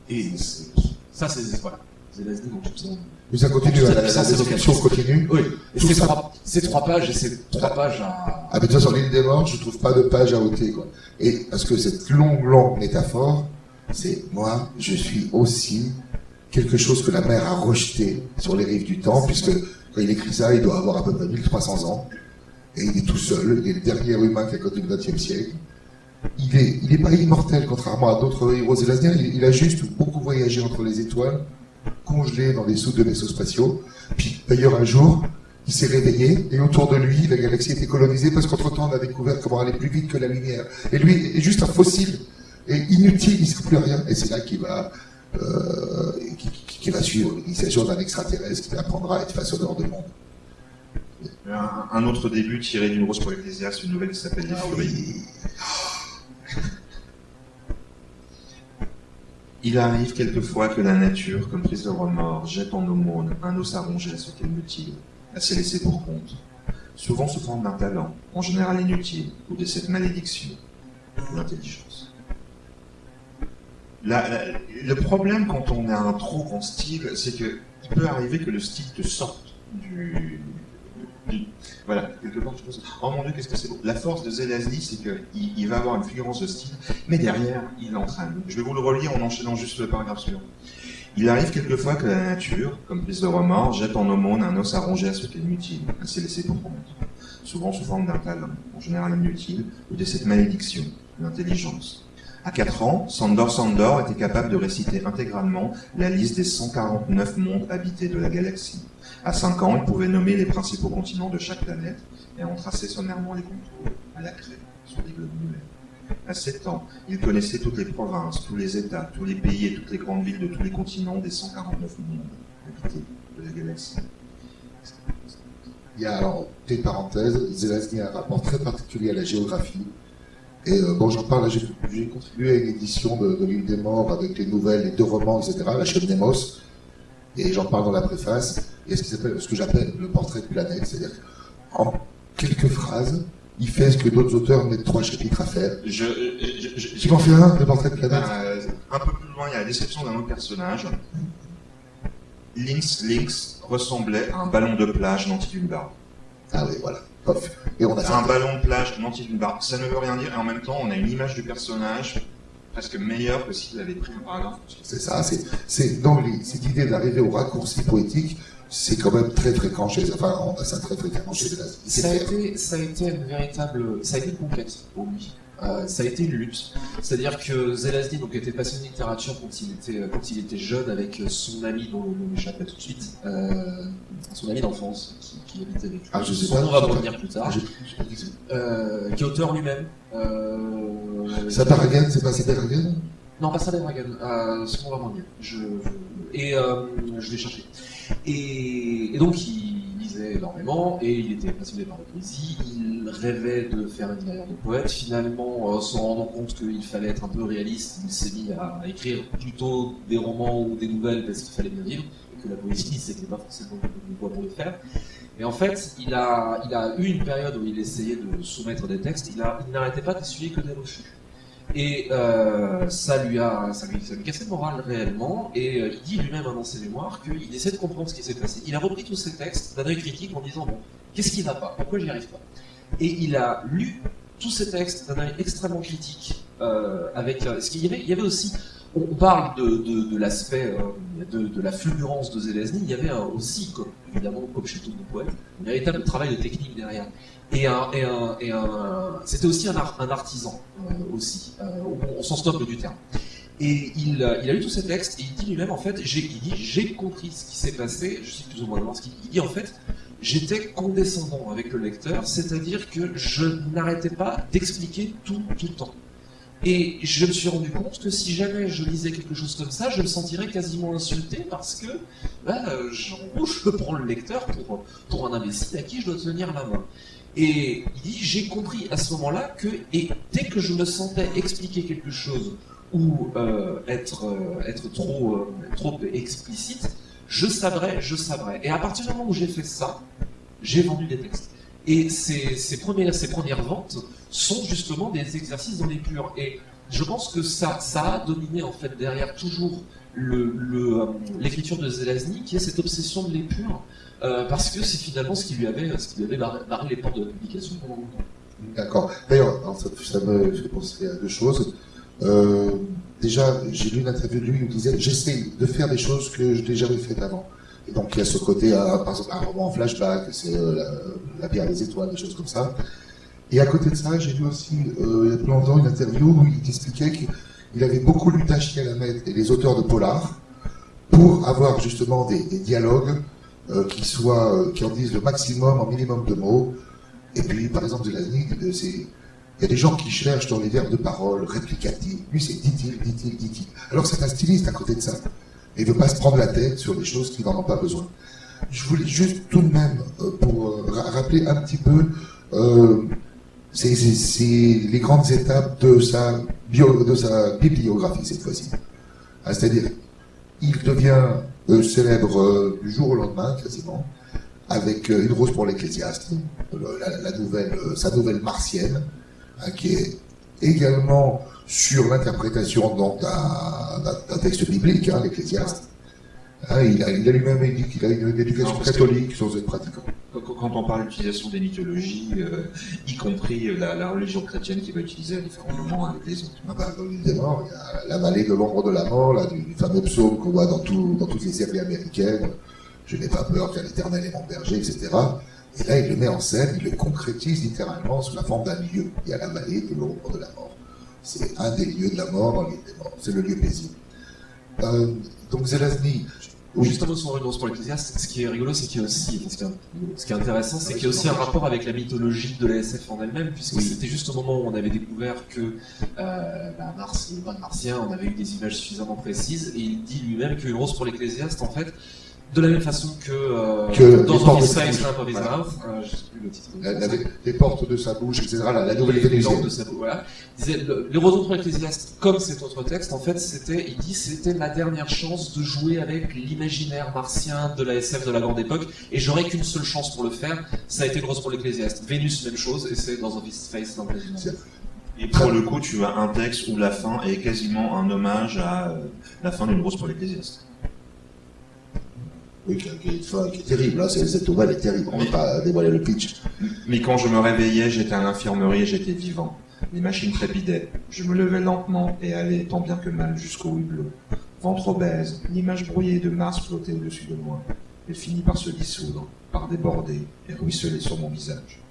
Et c'est- ça, c'est voilà. Dans tout ça. Mais ça continue, hein, la, la c'est description continue. Oui. Et Tout ces ça- trois, pages, et ces trois pages à. Ah, mais de toute façon, l'île des morts, je trouve pas de page à ôter, quoi. Et parce que cette longue, longue métaphore, c'est moi, je suis aussi quelque chose que la mer a rejeté sur les rives du temps, puisque quand il écrit ça, il doit avoir à peu près 1300 ans. Et il est tout seul, il est le dernier humain qui a connu le XXe siècle. Il est, il est pas immortel, contrairement à d'autres héros zélasiens. Il, il a juste beaucoup voyagé entre les étoiles, congelé dans des soutes de vaisseaux spatiaux. Puis, d'ailleurs, un jour, il s'est réveillé et autour de lui, la galaxie était colonisée parce qu'entre-temps, on a découvert comment aller plus vite que la lumière. Et lui est juste un fossile et inutile, il ne sait plus rien. Et c'est là qu'il va, euh, qui, qui- qui va suivre l'initiation d'un extraterrestre qui apprendra à être façonneur de monde. Un, un autre début tiré d'une rose pour Ecclésiaste, une nouvelle qui s'appelle Les Furies. Oui. Il arrive quelquefois que la nature, comme prise de remords, jette en aumône un os à ronger à ce qu'elle mutile, à se laisser pour compte, souvent sous forme d'un talent, en général inutile, ou de cette malédiction, l'intelligence. La- la- le problème quand on a un trop grand style, c'est que il peut arriver que le style te sorte du- voilà, quelque part, tu penses, oh mon dieu, qu'est-ce que c'est beau. La force de Zelazny, c'est qu'il il va avoir une figurance de style, mais derrière, il entraîne. Je vais vous le relire en enchaînant juste le paragraphe suivant. Il arrive quelquefois que la nature, comme prise de remords, jette en aumône un os à ronger à ce qu'elle mutile, à se laisser pour compte. Souvent sous forme d'un talent, en général inutile, ou de cette malédiction, l'intelligence. À 4 ans, Sandor Sandor était capable de réciter intégralement la liste des 149 mondes habités de la galaxie. À 5 ans, il pouvait nommer les principaux continents de chaque planète et en tracer sommairement les contours, à la craie, sur des globes lunaires. À 7 ans, il connaissait toutes les provinces, tous les États, tous les pays et toutes les grandes villes de tous les continents des 149 mondes habités de la galaxie. Il a alors, petite parenthèse, Zelazny a un rapport très particulier à la géographie. Et euh, j'en parle, j'ai contribué à une édition de, de l'île des morts avec les nouvelles, les deux romans, etc., la chaîne Nemos. Et j'en parle dans la préface. A ce, qui ce que j'appelle le portrait de planète, c'est-à-dire en quelques phrases, il fait ce que d'autres auteurs mettent trois chapitres à faire. Je, je, je- Tu m'en fais un, le portrait de planète? Euh, un peu plus loin, il y a la description d'un autre personnage. Lynx, Lynx ressemblait à un ballon de plage nanti d'une barbe. Ah oui, voilà. Et on a Un ballon de plage nanti d'une barbe. Ça ne veut rien dire, et en même temps, on a une image du personnage presque meilleure que s'il avait pris un paragraphe. C'est ça, c'est, les- cette idée d'arriver au raccourci poétique, c'est quand même très fréquent chez, enfin, on a ça très fréquemment chez Ça a, été, ça a été une véritable, ça a été une conquête pour lui. Euh, ça a été une lutte. C'est-à-dire que Zelazny donc, était passionné de littérature quand il était, quand il était jeune avec son ami dont le nom m'échappe tout de suite, euh, son ami d'enfance qui, qui habitait avec lui. Ah, je sais Son pas, nom va revenir plus tard. Euh, qui est auteur lui-même. Euh, Saparagan, c'est pas Saparagan Non, pas Sadeh Dragon. Euh, son nom va revenir. Je, et euh, je vais chercher. Et, et donc il énormément et il était passionné par la poésie. Il rêvait de faire une carrière de poète. Finalement, euh, se rendant compte qu'il fallait être un peu réaliste, il s'est mis à écrire plutôt des romans ou des nouvelles parce qu'il fallait bien vivre et que la poésie c'était pas forcément une voie pour le faire. Et en fait, il a, eu une période où il essayait de soumettre des textes. Il, il n'arrêtait pas d'essuyer que des refus. Et euh, ça lui a, ça lui, ça lui le moral réellement. Et euh, il dit lui-même dans ses mémoires qu'il essaie de comprendre ce qui s'est passé. Il a repris tous ses textes d'un œil critique en disant bon, qu'est-ce qui va pas? Pourquoi j'y arrive pas? Et il a lu tous ces textes d'un œil extrêmement critique. Euh, avec euh, ce qu'il y avait, il y avait aussi. On parle de, de, de l'aspect de, la fulgurance de Zelazny. Il y avait aussi, comme, évidemment, comme chez tous nos poètes, un véritable travail de technique derrière. Et, un, et, un, et un, c'était aussi un, ar- un artisan euh, aussi, euh, au, au sens noble du terme. Et il, euh, il a lu tous ces textes et il dit lui-même en fait, j'ai, compris ce qui s'est passé, je sais plus ou moins ce qu'il dit, en fait, j'étais condescendant avec le lecteur, c'est-à-dire que je n'arrêtais pas d'expliquer tout tout le temps. Et je me suis rendu compte que si jamais je lisais quelque chose comme ça, je me sentirais quasiment insulté parce que bah, en gros, je prends le lecteur pour, pour un imbécile à qui je dois tenir la main. Et il dit, j'ai compris à ce moment-là que, et dès que je me sentais expliquer quelque chose ou euh, être, euh, être trop, euh, trop explicite, je sabrais, je sabrais. Et à partir du moment où j'ai fait ça, j'ai vendu des textes. Et ces, ces, premières, ces premières ventes sont justement des exercices dans les purs. Et je pense que ça, ça a dominé en fait derrière toujours l'écriture le, de Zelazny, qui est cette obsession de l'épure, euh, parce que c'est finalement ce qui lui avait, ce qui avait barré, les portes de la publication pendant longtemps. D'accord. D'ailleurs, ça, me fait penser à deux choses. Euh, déjà, j'ai lu une interview de lui où il disait J'essaie de faire des choses que je n'ai jamais faites avant. Et donc, il y a ce côté, euh, par exemple, un roman en flashback, c'est la, bière des étoiles, des choses comme ça. Et à côté de ça, j'ai lu aussi, il y a plus longtemps, une interview où il expliquait qu'il avait beaucoup lu Tachia Lamed et les auteurs de Polar pour avoir justement des, dialogues qui soient, euh, qui en disent le maximum en minimum de mots. Et puis, par exemple, la c'est, il y a des gens qui cherchent dans les verbes de parole réplicatifs. Lui, c'est dit-il, dit-il, dit-il. Alors, c'est un styliste à côté de ça. Il veut pas se prendre la tête sur des choses qui n'en ont pas besoin. Je voulais juste tout de même, euh, pour rappeler un petit peu, euh, les grandes étapes de sa, bio, de sa bibliographie cette fois-ci. Ah, c'est-à-dire, il devient euh, célèbre euh, du jour au lendemain, quasiment, avec euh, Une rose pour l'ecclésiaste, sa nouvelle martienne, hein, qui est également sur l'interprétation d'un texte biblique, hein, l'ecclésiaste. Hein, il a, lui-même dit qu'il a une, éducation catholique sans être pratiquant. Quand on parle d'utilisation des mythologies, euh, y compris la, la, religion chrétienne qui va utiliser à différents moments avec les autres. Ah bah, dans l'île des morts, il y a la vallée de l'ombre de la mort, là, du, fameux psaume qu'on voit dans, tout, dans toutes les séries américaines. Je n'ai pas peur car l'éternel est mon berger, etc. Et là, il le met en scène, il le concrétise littéralement sous la forme d'un lieu. Il y a la vallée de l'ombre de la mort. C'est un des lieux de la mort dans l'île des morts. C'est le lieu paisible. Euh, donc Zelazny, oui. Juste un mot sur Une pour l'Ecclésiaste, ce qui est rigolo, c'est qu'il y a aussi, ce qui est, intéressant, c'est qu'il y a aussi un rapport avec la mythologie de la SF en elle-même, puisque c'était juste au moment où on avait découvert que euh, bah, Mars, le martien, on avait eu des images suffisamment précises, et il dit lui-même qu'Une rose pour l'Ecclésiaste, en fait, de la même façon que, euh, que dans Office Space, of His Mouth, euh, je sais plus le titre. La, la, les portes de sa bouche, etc. La, la nouvelle télévision. de sa bouche, voilà. Disait, le, les Rosons pour l'Ecclésiaste, comme cet autre texte, en fait, c'était, il dit, c'était ma dernière chance de jouer avec l'imaginaire martien de la SF de la grande époque, et j'aurais qu'une seule chance pour le faire, ça a été le Rose pour l'Ecclésiaste. Vénus, même chose, et c'est dans Office Space of His Mouth. Et pour le coup, tu as un texte où la fin est quasiment un hommage à euh, la fin d'une Rose pour l'Ecclésiaste. Oui, qui, est terrible. Hein. Cette nouvelle est terrible. On ne va pas dévoiler le pitch. Mais quand je me réveillais, j'étais à l'infirmerie et j'étais vivant. Les machines trépidaient. Je me levais lentement et allais tant bien que mal jusqu'au hublot. Ventre obèse, l'image brouillée de Mars flottait au-dessus de moi. Elle finit par se dissoudre, par déborder et ruisseler sur mon visage.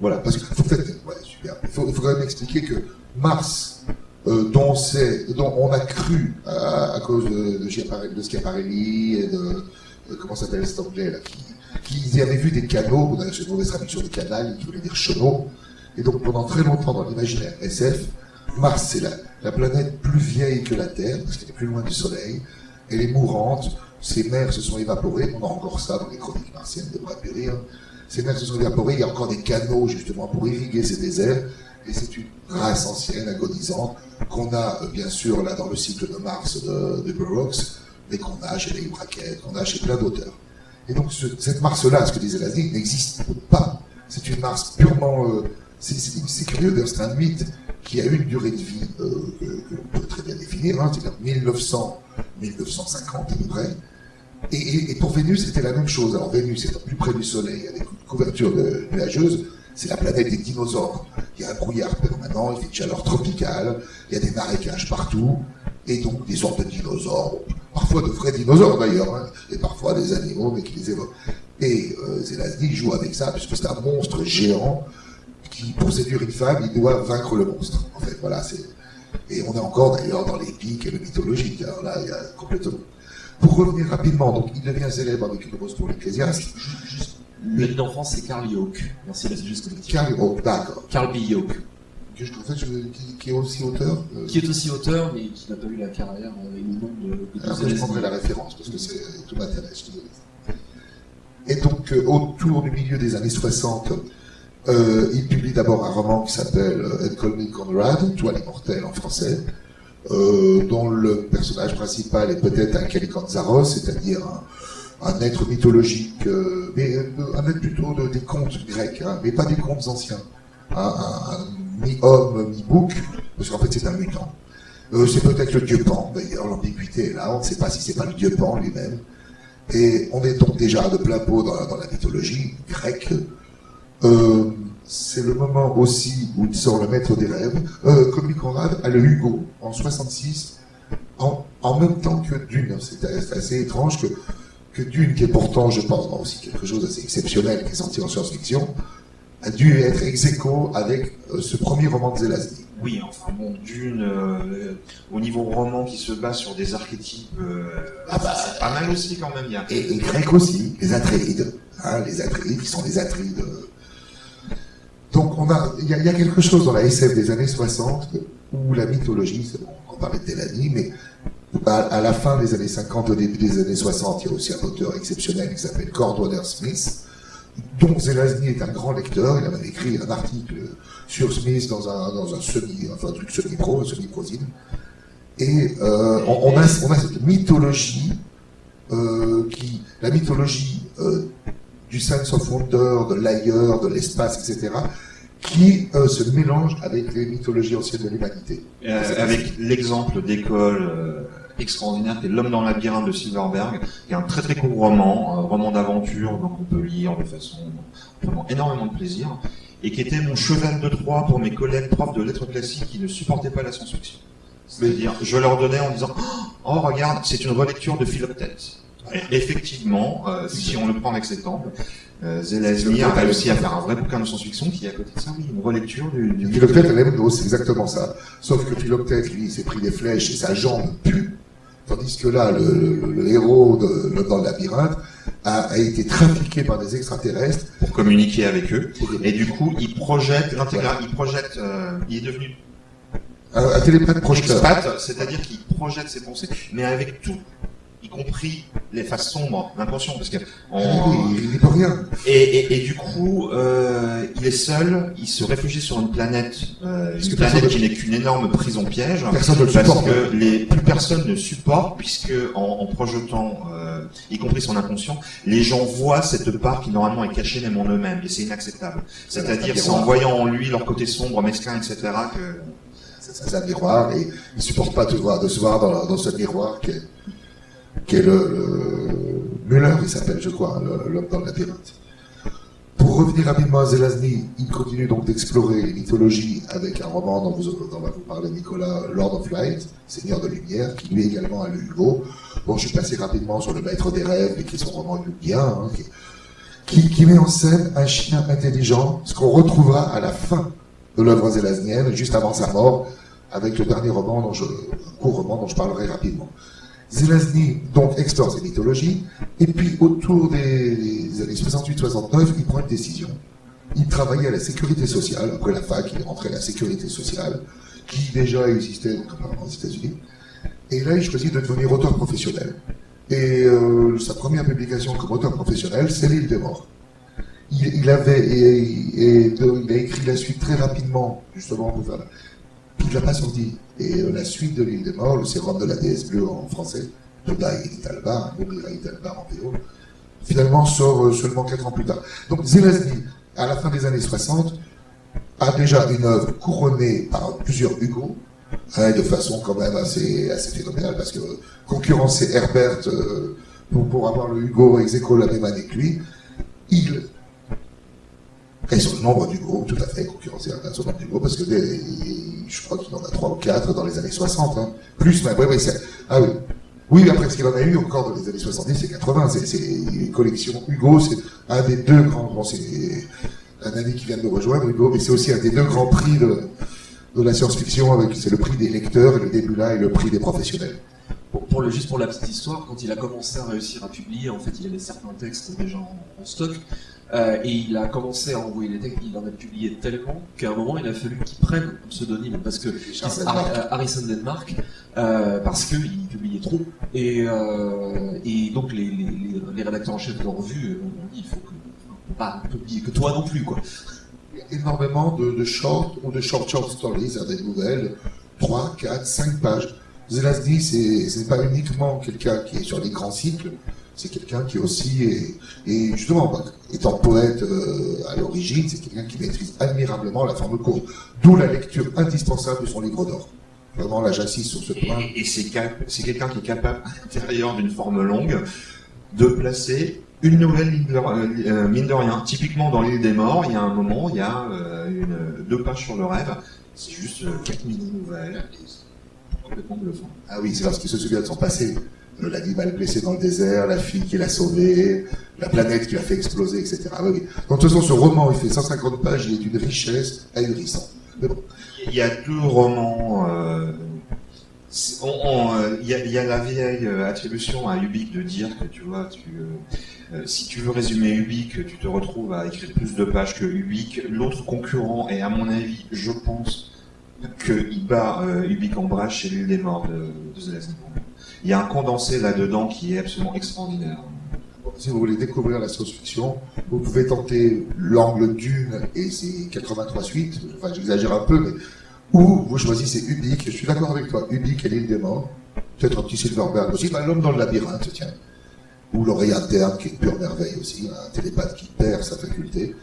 Voilà, parce qu'il faut, ouais, super. Il faut, il faut quand même expliquer que Mars, euh, dont, on a cru à, à cause de, de, Schiaparelli et de, comment s'appelle cet anglais là, qui, qui avaient vu des canaux, c'est une mauvaise traduction de canal, qui voulait dire chenaux, et donc pendant très longtemps dans l'imaginaire SF, Mars c'est la, la, planète plus vieille que la Terre, parce qu'elle est plus loin du Soleil, elle est mourante, ses mers se sont évaporées, on a encore ça dans les chroniques martiennes de Brad ces mers se sont évaporées, il y a encore des canaux justement pour irriguer ces déserts, et c'est une race ancienne, agonisante, qu'on a euh, bien sûr là dans le cycle de Mars de, de Burroughs, mais qu'on a chez les Brackett, qu'on a chez plein d'auteurs. Et donc ce, cette Mars-là, ce que disait Lazny, n'existe pas. C'est une Mars purement... Euh, c'est curieux, c'est un mythe qui a eu une durée de vie euh, que, l'on peut très bien définir, hein, c'est-à-dire 1900, 1950 à peu près. Et, pour Vénus, c'était la même chose. Alors Vénus étant plus près du Soleil, avec une couverture de, nuageuse, c'est la planète des dinosaures. Il y a un brouillard permanent, il fait une chaleur tropicale, il y a des marécages partout, et donc des sortes de dinosaures, parfois de vrais dinosaures d'ailleurs, hein, et parfois des animaux, mais qui les évoquent. Et euh, Zelazny joue avec ça, puisque c'est un monstre géant qui, pour séduire une femme, il doit vaincre le monstre. En fait, voilà. Et on est encore d'ailleurs dans l'épique et le mythologique. Là, il y a complètement. Pour revenir rapidement, donc il devient célèbre avec une rose pour l'ecclésiaste. Le nom en France, c'est Carl Yoke. Merci. Carl, oh, d'accord. Carl B. Yoke. Que je, en fait, je- qui, qui est aussi auteur. euh, Qui est aussi auteur, mais qui n'a pas eu la carrière euh, et le nom de, de Après, je prendrai la référence parce que c'est tout m'intéresse. je suis désolé. Et donc, euh, autour du milieu des années 60, euh, il publie d'abord un roman qui s'appelle euh, Call Me Conrad, Toi l'immortel en français, euh, dont le personnage principal est peut-être un Kalikanzaros, c'est-à-dire un, un être mythologique, euh, mais euh, un être plutôt de- des contes grecs, hein, mais pas des contes anciens. Un, un- mi-homme, mi-bouc, parce qu'en fait c'est un mutant. Euh, c'est peut-être le dieu Pan, d'ailleurs, l'ambiguïté est là, on ne sait pas si c'est pas le dieu Pan lui-même. Et on est donc déjà de plein pot dans, la- mythologie grecque. Euh, c'est le moment aussi où il sort le maître des rêves. Euh, comme Conrad a le Hugo en 66, en, en même temps que Dune. C'est assez étrange que, que Dune, qui est pourtant, je pense, aussi quelque chose d'assez exceptionnel, qui est sorti en science-fiction, a dû être ex aequo avec euh, ce premier roman de Zelazny. Oui, enfin bon, d'une, euh, au niveau roman qui se base sur des archétypes, euh, Ah bah. c'est pas mal aussi quand même. Y a, Et, et grec aussi, les Atreides, hein, les Atreides qui sont les Atrides. euh. Donc on a, il y, a- il y a quelque chose dans la SF des années 60 où la mythologie, c'est bon, on parlait de Delany, mais à, la fin des années 50, au début des années 60, il y a aussi un auteur exceptionnel qui s'appelle Cordwainer Smith, dont Zelazny est un grand lecteur. Il a même écrit un article sur Smith dans un, dans un semi, enfin un truc semi-pro, semi-prosine. Et euh, on, on a, on a cette mythologie euh, qui, la mythologie euh, du sense of wonder, de l'ailleurs, de l'espace, etc., qui euh, se mélange avec les mythologies anciennes de l'humanité. Euh, avec l'exemple d'école euh, extraordinaire qui est L'homme dans le labyrinthe de Silverberg, qui est un très très court roman, un roman d'aventure, donc on peut lire de façon vraiment énormément de plaisir, et qui était mon cheval de Troie pour mes collègues profs de lettres classiques qui ne supportaient pas la science-fiction. C'est-à-dire, je leur donnais en disant Oh, regarde, c'est une relecture de Philoctète. Effectivement, euh, si on le prend avec cet angle, euh, Zelazny a réussi à faire un vrai bouquin de science-fiction qui est à côté de ça, oui, une relecture du, du Philoctète, elle aime c'est exactement ça. Sauf que Philoctète, lui, il s'est pris des flèches et sa jambe pue. Tandis que là, le, le- le héros de, le- dans le labyrinthe a, a été trafiqué par des extraterrestres. pour communiquer avec eux. Et du coup, il projette l'intégral, il projette, euh, il est devenu Un, un télépathe c'est-à-dire qu'il projette ses pensées, mais avec tout, y compris les faces sombres, l'inconscient, parce que Ah on- oui, il n'y peut rien. et, et, et du coup, euh, il est seul, il se réfugie sur une planète, euh, une planète qui n'est qu'une énorme prison piège. Personne le Parce supporte. que les, plus personne ne supporte, puisque en, en projetant, euh, y compris son inconscient, les gens voient cette part qui normalement est cachée même en eux-mêmes, et c'est inacceptable. C'est-à-dire, c'est en voyant en lui leur côté sombre, mesquin, etc., que C'est un miroir et il supporte pas de, voir, de se voir dans, dans ce miroir qui est, qui est le, le Muller, il s'appelle, je crois, l'homme dans le labyrinthe. Pour revenir rapidement à Zelazny, il continue donc d'explorer les mythologies avec un roman dont, vous, va vous parler Nicolas, Lord of Light, Seigneur de Lumière, qui lui également a le Hugo. Bon, je suis passé rapidement sur le Maître des Rêves, qui est son roman Huguien, hein, qui, qui, met en scène un chien intelligent, ce qu'on retrouvera à la fin de l'œuvre zélaznienne, juste avant sa mort, avec le dernier roman, dont je, un court roman dont je parlerai rapidement. Zelazny, donc, explore ces mythologies, et puis autour des, années 68-69, il prend une décision. Il travaillait à la sécurité sociale, après la fac, il est rentré à la sécurité sociale, qui déjà existait aux États-Unis. Et là, il choisit de devenir auteur professionnel. Et euh, sa première publication comme auteur professionnel, c'est L'île des morts. Il, avait et, il a écrit la suite très rapidement, justement pour faire. Il l'a pas sorti. Et la suite de l'île des morts, le sérum de la déesse bleue en français, de Dai Italbar, Bobira Italbar en PO, finalement sort euh, seulement quatre ans plus tard. Donc Zelazny, à la fin des années 60, a déjà une œuvre couronnée par plusieurs Hugo, hein, de façon quand même assez, assez phénoménale, parce que concurrencer Herbert euh, pour, avoir le Hugo ex la même année que lui, il et le nombre d'Hugo, tout à fait, Herbert sur le nombre d'Hugo, parce que je crois qu'il en a trois ou quatre dans les années 60, hein. plus même, oui, c'est, ah oui. Oui, après, ce qu'il en a eu encore dans les années 70 et 80, c'est, les collections Hugo, c'est un des deux grands, bon, c'est un ami qui vient de nous rejoindre, Hugo, mais c'est aussi un des deux grands prix de, la science-fiction avec c'est le prix des lecteurs et le début là est le prix des professionnels. Pour, le, juste pour la petite histoire, quand il a commencé à réussir à publier, en fait, il avait certains textes déjà en stock, euh, et il a commencé à envoyer les textes, il en a publié tellement qu'à un moment, il a fallu qu'il prenne un pseudonyme, parce que Charles Har- Denmark. euh, Harrison Denmark, euh, parce qu'il publiait trop, et, euh, et donc les, les, les, les rédacteurs en chef de la revue ont dit, il faut que, pas publier que toi non plus, quoi. Il y a énormément de, de short ou de short short stories, des nouvelles, 3, 4, 5 pages. Zelazny, c'est pas uniquement quelqu'un qui est sur les grands cycles, c'est quelqu'un qui aussi est, et justement, bah, étant poète euh, à l'origine, c'est quelqu'un qui maîtrise admirablement la forme courte, d'où la lecture indispensable de son livre d'or. Vraiment, là, j'insiste sur ce point. Et, et c'est quelqu'un qui est capable, à l'intérieur d'une forme longue, de placer une nouvelle ligne de, euh, mine de rien. Typiquement, dans l'île des morts, il y a un moment, il y a euh, une, deux pages sur le rêve. C'est juste quatre mini-nouvelles. Complètement bluffant. Ah oui, c'est parce qu'il se souvient de son passé. L'animal blessé dans le désert, la fille qui l'a sauvé, la planète qui l'a fait exploser, etc. Ah. Donc, de toute façon, ce roman, il fait 150 pages, il est d'une richesse ahurissante. Il y a deux romans. euh, euh, Il y, a, la vieille euh, attribution à Ubik de dire que tu vois, tu, si tu veux résumer Ubik, tu te retrouves à écrire plus de pages que Ubik. L'autre concurrent, et à mon avis, je pense qu'il bat euh, en bras chez l'île des morts de, de. Il y a un condensé là-dedans qui est absolument extraordinaire. si vous voulez découvrir la science-fiction, vous pouvez tenter l'angle Dune et ses 83 suites, enfin j'exagère un peu, mais ou vous choisissez Ubik, je suis d'accord avec toi, Ubik et l'île des morts, peut-être un petit Silverberg aussi, bah, l'homme dans le labyrinthe, tiens, ou l'oreille interne qui est une pure merveille aussi, un télépathe qui perd sa faculté,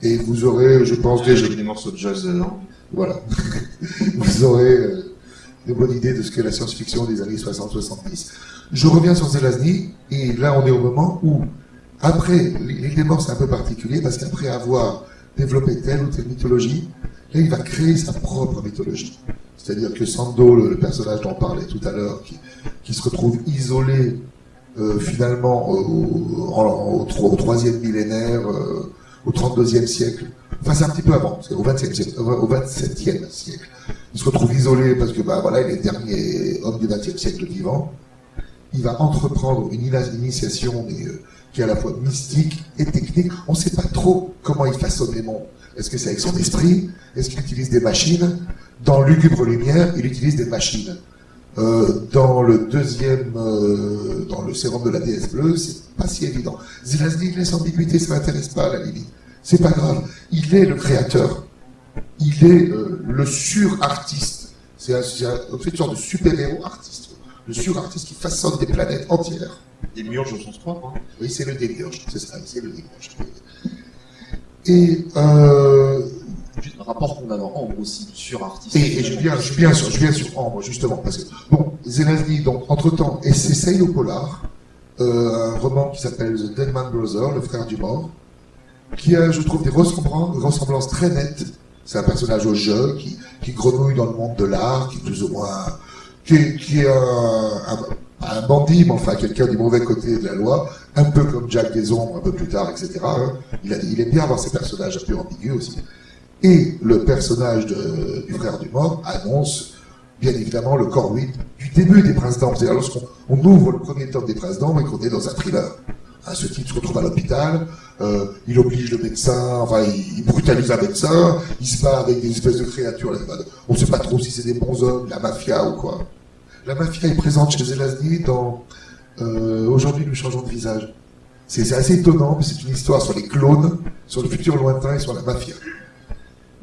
et vous aurez, je pense déjà, des morceaux de jazz dedans. voilà, vous aurez euh, une bonne idée de ce qu'est la science-fiction des années 60-70. Je reviens sur Zelazny, et là on est au moment où, après, l'île des morts c'est un peu particulier, parce qu'après avoir développé telle ou telle mythologie, là il va créer sa propre mythologie. C'est-à-dire que Sando, le, personnage dont on parlait tout à l'heure, qui, se retrouve isolé euh, finalement au troisième millénaire, euh, au 32e siècle, enfin c'est un petit peu avant, c'est au 20e siècle, au au 27e siècle. Il se retrouve isolé parce que bah voilà, il est le dernier homme du 20e siècle vivant. Il va entreprendre une initiation mais, euh, qui est à la fois mystique et technique. On ne sait pas trop comment il façonne les mondes. Est-ce que c'est avec son esprit? Est-ce qu'il utilise des machines? Dans Lugubre Lumière, il utilise des machines. Euh, dans le deuxième, euh, dans le sérum de la déesse bleue, c'est pas si évident. Zelazny laisse ambiguïté, ça m'intéresse pas la limite. C'est pas grave. Il est le créateur. Il est euh, le sur-artiste. C'est un, une sorte de super-héros artiste. Le sur-artiste qui façonne des planètes entières. Des murges au sens propre. Hein. Oui, c'est le démiurge, c'est ça, c'est le démiurge. Et, euh, Juste un rapport qu'on a dans Ambre aussi, sur artiste. et, et je viens, je viens sur, je viens sur Ambre, justement, parce que, bon, Zelazny, donc, entre-temps, et s'essaye au polar, euh, un roman qui s'appelle The Dead Man Brother, le frère du mort, qui a, je trouve, des ressemblances, très nettes. C'est un personnage au jeu, qui, grenouille dans le monde de l'art, qui est plus ou moins, qui est, un, un, un bandit, mais enfin quelqu'un du mauvais côté de la loi, un peu comme Jack des Ombres un peu plus tard, etc. Il, aime bien avoir ces personnages un peu ambigus aussi. Et le personnage du frère du mort annonce bien évidemment le corps vide du début des Princes d'Ambre. C'est-à-dire lorsqu'on on ouvre le premier tome des Princes d'Ambre et qu'on est dans un thriller. Hein, ce type se retrouve à l'hôpital, euh, il oblige le médecin, enfin il, brutalise un médecin, il se bat avec des espèces de créatures. On ne sait pas trop si c'est des bons hommes, la mafia ou quoi. La mafia est présente chez Zelazny dans euh, Aujourd'hui nous changeons de visage. C'est assez étonnant, mais c'est une histoire sur les clones, sur le futur lointain et sur la mafia.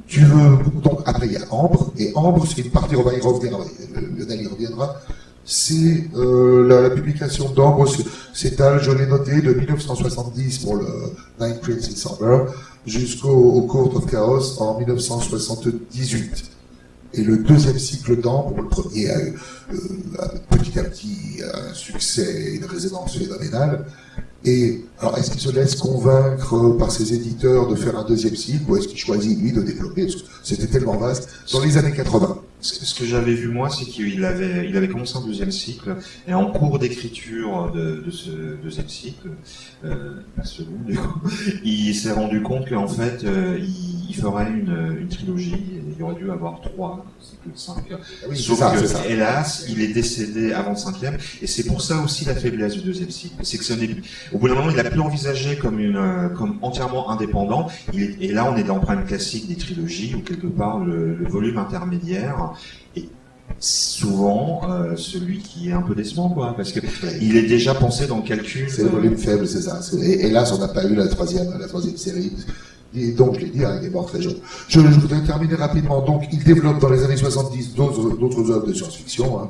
Tu veux, donc après il y a Ambre, et Ambre c'est une partie, on va y euh, reviendra, c'est euh, la, publication d'Ambre s'étale, je l'ai noté, de 1970 pour le Nine Prince in Summer jusqu'au au Court of Chaos en 1978. Et le deuxième cycle d'Ambre, le premier a eu euh, petit à petit un succès une résonance phénoménale. Et alors, est-ce qu'il se laisse convaincre par ses éditeurs de faire un deuxième cycle ou est-ce qu'il choisit, lui, de développer? Parce que C'était tellement vaste. Dans les années 80, Ce que j'avais vu moi, c'est qu'il avait, il avait commencé un deuxième cycle, et en cours d'écriture de, de ce deuxième cycle, euh, la seconde, du coup, il s'est rendu compte qu'en fait, euh, il, il ferait une, une trilogie, et il aurait dû avoir trois cycles de cinq. Ah oui, Sauf ça, que, ça. hélas, il est décédé avant le cinquième, et c'est pour ça aussi la faiblesse du deuxième cycle. C'est que ce n'est au bout d'un moment, il a plus envisagé comme une, euh, comme entièrement indépendant. Il est- et là, on est dans le problème classique des trilogies, où quelque part le, le volume intermédiaire est souvent euh, celui qui est un peu décevant, quoi, parce que il est déjà pensé dans le calcul. C'est le euh, volume faible, c'est ça. Et hélas, on n'a pas eu la troisième, la troisième série. Et donc, je l'ai dit, hein, il est mort très jeune. Je, je voudrais terminer rapidement. Donc, il développe dans les années 70 d'autres œuvres de science-fiction. hein.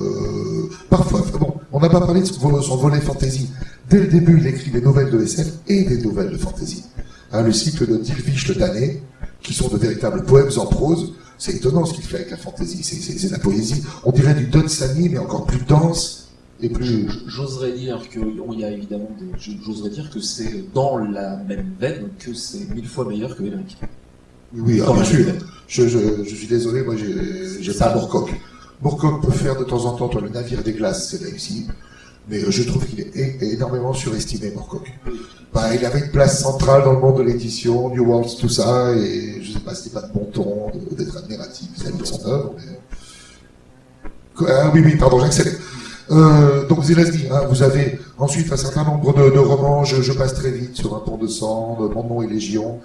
Euh, parfois, bon, on n'a pas parlé de son, son volet fantasy. Dès le début, il écrit des nouvelles de SF et des nouvelles de fantasy. Hein, le cycle de Dilvish le Damné, qui sont de véritables poèmes en prose. C'est étonnant ce qu'il fait avec la fantasy. C'est- la poésie. On dirait du Don Sani, mais encore plus dense et plus, J'oserais dire qu'il y a évidemment. J'oserais dire que c'est dans la même veine que c'est mille fois meilleur que Elric. Oui, ah, bien sûr. Je, je, je suis désolé, moi j'ai pas Moorcock. Moorcock peut faire de temps en temps toi, le navire des glaces, c'est réussi. Mais euh, je trouve qu'il est énormément surestimé, Moorcock. Bah, il avait une place centrale dans le monde de l'édition, New Worlds, tout ça, et je sais pas, c'était pas de bon ton d'être admiratif vis-à-vis de son œuvre. Ah oui, oui, pardon, j'accélère. Euh, donc Zelazny, hein, vous avez ensuite un certain nombre de, romans, je, passe très vite sur un pont de sang, Mon est Légion,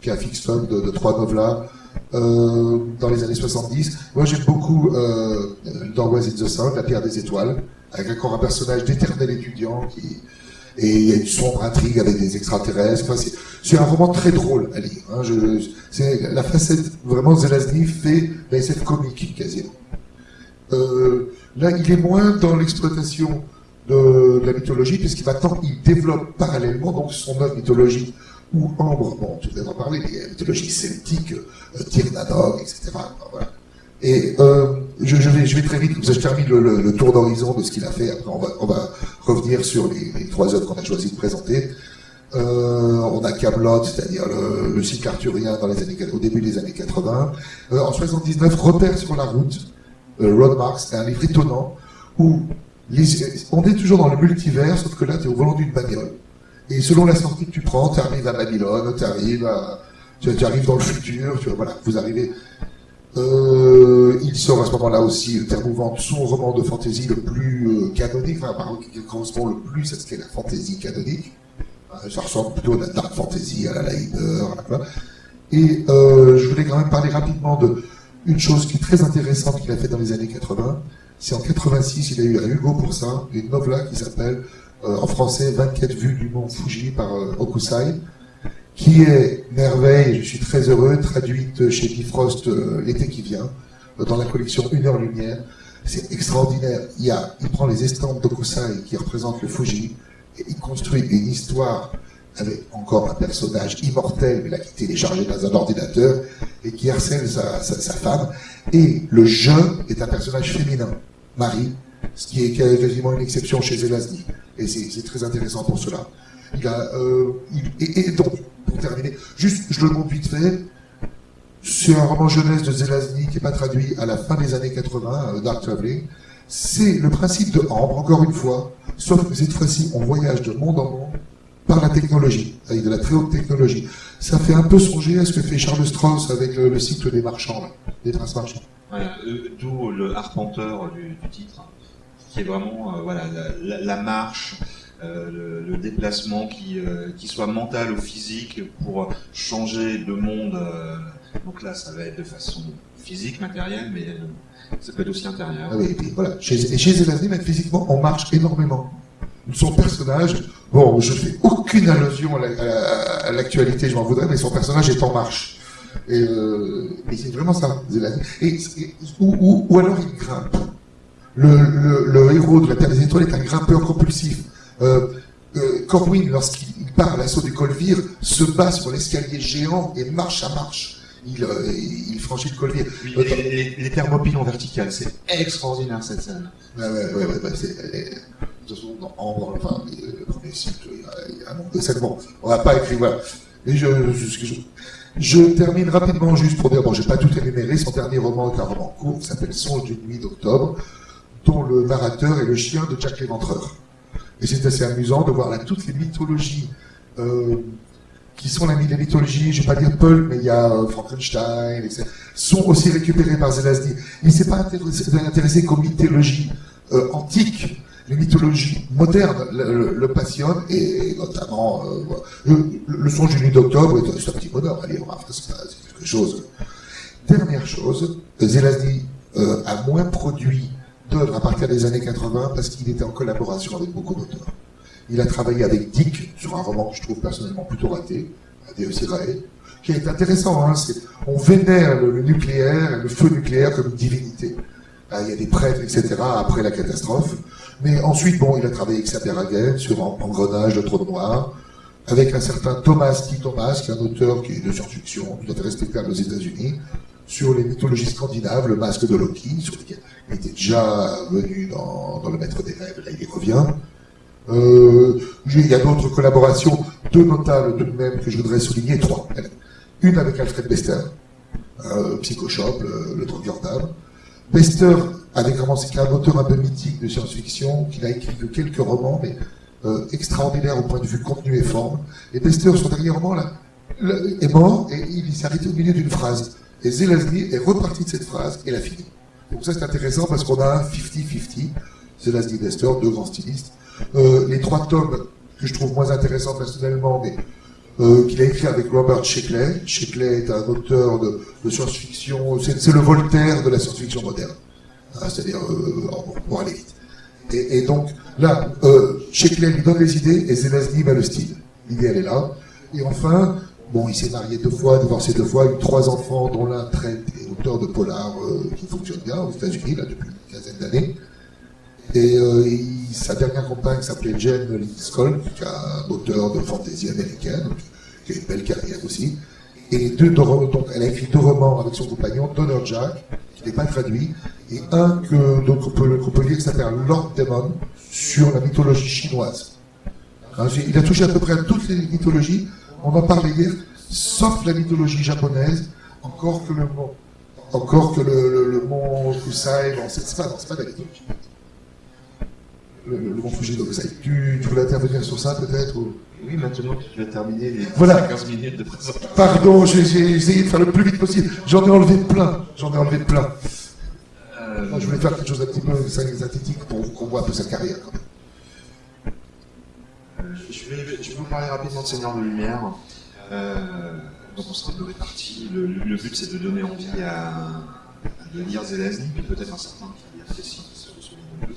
puis un fixe de, trois novelas euh, dans les années 70. Moi j'aime beaucoup euh, dans It the Sound, La pierre des étoiles, avec encore un personnage d'éternel étudiant et il y a une sombre intrigue avec des extraterrestres. C'est- un roman très drôle à lire. Hein. C'est la facette vraiment Zelazny fait la SF comique quasiment. Euh, là, il est moins dans l'exploitation de, la mythologie, puisqu'il il développe parallèlement donc son œuvre mythologique ou Ambre, bon, tu viens en parler, mais il y a la mythologie celtique, euh, etc. Voilà. Et euh, je, vais, je vais très vite, je termine le, le- tour d'horizon de ce qu'il a fait. Après, on va, revenir sur les, trois œuvres qu'on a choisi de présenter. Euh, on a Camelot, c'est-à-dire le, le cycle arthurien dans les années, au début des années 80. Euh, en 79, Repère sur la route, euh, Road Marks, c'est un livre étonnant où on est toujours dans le multivers, sauf que là, tu es au volant d'une bagnole. Et selon la sortie que tu prends, tu arrives à Babylone, tu arrives arrives dans le futur, tu vois, voilà, vous arrivez. Euh, il sort à ce moment-là aussi, le terme mouvant, son roman de fantasy le plus euh, canonique, enfin, par- qui correspond le plus à ce qu'est la fantasy canonique. Euh, Ça ressemble plutôt à la dark fantasy, à la Leiber. Et euh, je voulais quand même parler rapidement de une chose qui est très intéressante qu'il a fait dans les années 80. C'est en 86, il a eu un Hugo pour ça, une novella qui s'appelle en français 24 vues du mont Fuji par Okusai, qui est merveille, je suis très heureux, traduite chez Bifrost euh, l'été qui vient, euh, dans la collection Une heure lumière. C'est extraordinaire. Il, prend les estampes d'Okusai qui représentent le Fuji, et il construit une histoire avec encore un personnage immortel, mais là qui téléchargé dans un ordinateur, et qui harcèle sa, femme. Et le je est un personnage féminin, Marie, ce qui est quasiment une exception chez Zelazny. Et c'est très intéressant pour cela. Euh, et donc, pour terminer, juste, je le montre vite fait, c'est un roman jeunesse de Zelazny qui n'est pas traduit à la fin des années 80, euh, Dark Traveling. C'est le principe de Ambre, encore une fois, sauf que cette fois-ci, on voyage de monde en monde par la technologie, avec de la très haute technologie. Ça fait un peu songer à ce que fait Charles Strauss avec le, le cycle des marchands, des princes marchands. Euh, D'où le arpenteur du, titre, qui est vraiment euh, voilà la, marche, le, le déplacement qui, euh, qui soit mental ou physique pour changer de monde. euh, donc là, ça va être de façon physique, matérielle, mais euh, ça peut être aussi intérieur. Ah et puis voilà. Chez, et chez physiquement, on marche énormément. Son personnage, bon, je fais aucune allusion à la- à- à l'actualité, je m'en voudrais, mais son personnage est en marche. Et, euh, c'est vraiment ça, Zelazny. Et, ou, alors il grimpe. Le, le héros de la Terre des Étoiles est un grimpeur compulsif. Euh, euh, Corwin, lorsqu'il il part à l'assaut des Colvire, se bat sur l'escalier géant et marche à marche. Il, euh, il franchit le colvier. Oui, les, les- les thermopiles en vertical, c'est extraordinaire cette scène. Ouais, ouais, ouais, ouais, c'est, elle est- de toute façon, dans Ambre, enfin, le premier cycle, il y a, un nombre de scènes. Bon, on va pas voilà. Et je, je, je, je termine rapidement juste pour dire, bon, j'ai pas tout énuméré, son dernier roman est un roman court qui s'appelle Songe d'une nuit d'octobre, dont le narrateur est le chien de Jack l'Éventreur. Et c'est assez amusant de voir là toutes les mythologies, euh, qui sont la, mythologie, je vais pas dire Paul, mais il y a euh, Frankenstein, etc., sont aussi récupérés par Zelazny. Il s'est pas intéressé, qu'aux mythologies euh, antiques, les mythologies modernes le, passionnent, et notamment le, songe du nuit d'octobre est un petit bonheur à lire, c'est c'est quelque chose. Dernière chose, Zelazny a moins produit d'œuvres à partir des années 80 parce qu'il était en collaboration avec beaucoup d'auteurs. Il a travaillé avec Dick sur un roman que je trouve personnellement plutôt raté, Deus Irae, qui est intéressant. Hein, on vénère le, le nucléaire, le feu nucléaire comme une divinité. Il y a des prêtres, etc. après la catastrophe. Mais ensuite, bon, il a travaillé avec Saperhagen sur En- Engrenage de Trône Noir, avec un certain Thomas T. Thomas, qui est un auteur qui est de science-fiction, tout à fait respectable aux États-Unis, sur les mythologies scandinaves, le masque de Loki, sur lequel il était déjà venu dans, Le Maître des Rêves, là il y revient. Euh, il y a d'autres collaborations, deux notables tout de même que je voudrais souligner, trois. Une avec Alfred Bester, euh, Psychoshop, le, le Troqueur d'âme. Bester avait commencé, qui est un auteur un peu mythique de science-fiction, qu'il a écrit que quelques romans, mais euh, extraordinaire au point de vue contenu et forme. Et Bester, son dernier roman, là, est mort et il s'est arrêté au milieu d'une phrase. Et Zelazny est reparti de cette phrase et l'a fini. Donc ça c'est intéressant parce qu'on a un 50-50, Zelazny Bester, deux grands stylistes. Euh, les trois tomes que je trouve moins intéressants personnellement, mais euh, qu'il a écrit avec Robert Sheckley. Sheckley est un auteur de, science-fiction, c'est le Voltaire de la science-fiction moderne. Hein, C'est-à-dire, euh, pour aller vite. Et, et donc, là, euh, Sheckley lui donne les idées et Zelazny va le style. L'idée, elle est là. Et enfin, bon, il s'est marié deux fois, divorcé deux fois, eu trois enfants, dont l'un traite est auteur de polar euh, qui fonctionne bien aux États-Unis, là, depuis une quinzaine d'années. Et euh, il- sa dernière compagne s'appelait Jane Linskold, qui est un auteur de fantasy américaine, qui a une belle carrière aussi. Et deux, donc elle a écrit deux romans avec son compagnon, Donner Jack, qui n'est pas traduit, et un que donc on peut, qu'on peut lire qui s'appelle Lord Demon, sur la mythologie chinoise. Hein, il a touché à peu près toutes les mythologies, on en parlait hier, sauf la mythologie japonaise, encore que le mont, encore que le, le, le mont Kusai, bon, c'est pas, non, c'est pas de la mythologie. Le, le, mont Fuji, donc, ça, tu, tu voulais intervenir sur ça peut-être ou... Oui, maintenant que tu as terminé les Voilà. 15 minutes de présentation. Pardon, j'ai j'ai essayé de faire le plus vite possible. J'en ai enlevé plein. J'en ai enlevé plein. Euh, Moi, je voulais faire quelque chose d'un petit peu synthétique pour qu'on voit un peu sa carrière. Quand même. Je, vais, vous parler rapidement de Seigneur de Lumière. Euh, donc on sera un peu répartis. Le, but c'est de donner envie à, de lire Zelazny, mais peut-être un certain qui ce nombreux.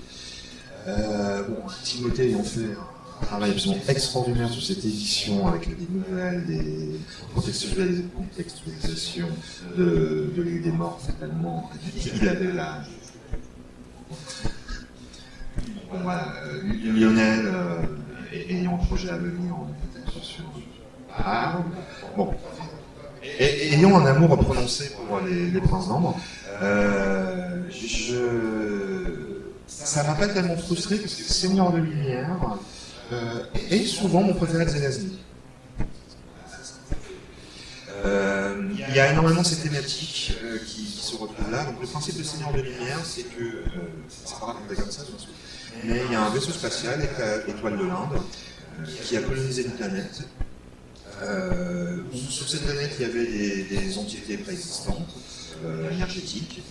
Euh, bon, Timothée ayant fait un travail absolument extraordinaire sur cette édition avec des nouvelles, des contextualis- contextualisations de, l'île des morts, fatalement. Il avait la, Bon, voilà, euh, Lionel, euh, ayant un projet à venir, on est peut-être sur. Ah, bon. Et, et ayant un amour prononcé pour les, princes d'ambre, euh, je. Ça m'a pas tellement frustré parce que Seigneur de Lumière euh, est souvent mon préféré de Zelazny. Euh, il y a énormément de ces thématiques euh, qui, se retrouvent là. Donc le principe de Seigneur de Lumière, c'est que, euh, c'est pas raconté comme ça, mais il y a un vaisseau spatial, étoile- de l'Inde, euh, qui a colonisé une planète. Euh, sur cette planète, il y avait des, des entités préexistantes, euh, énergétiques,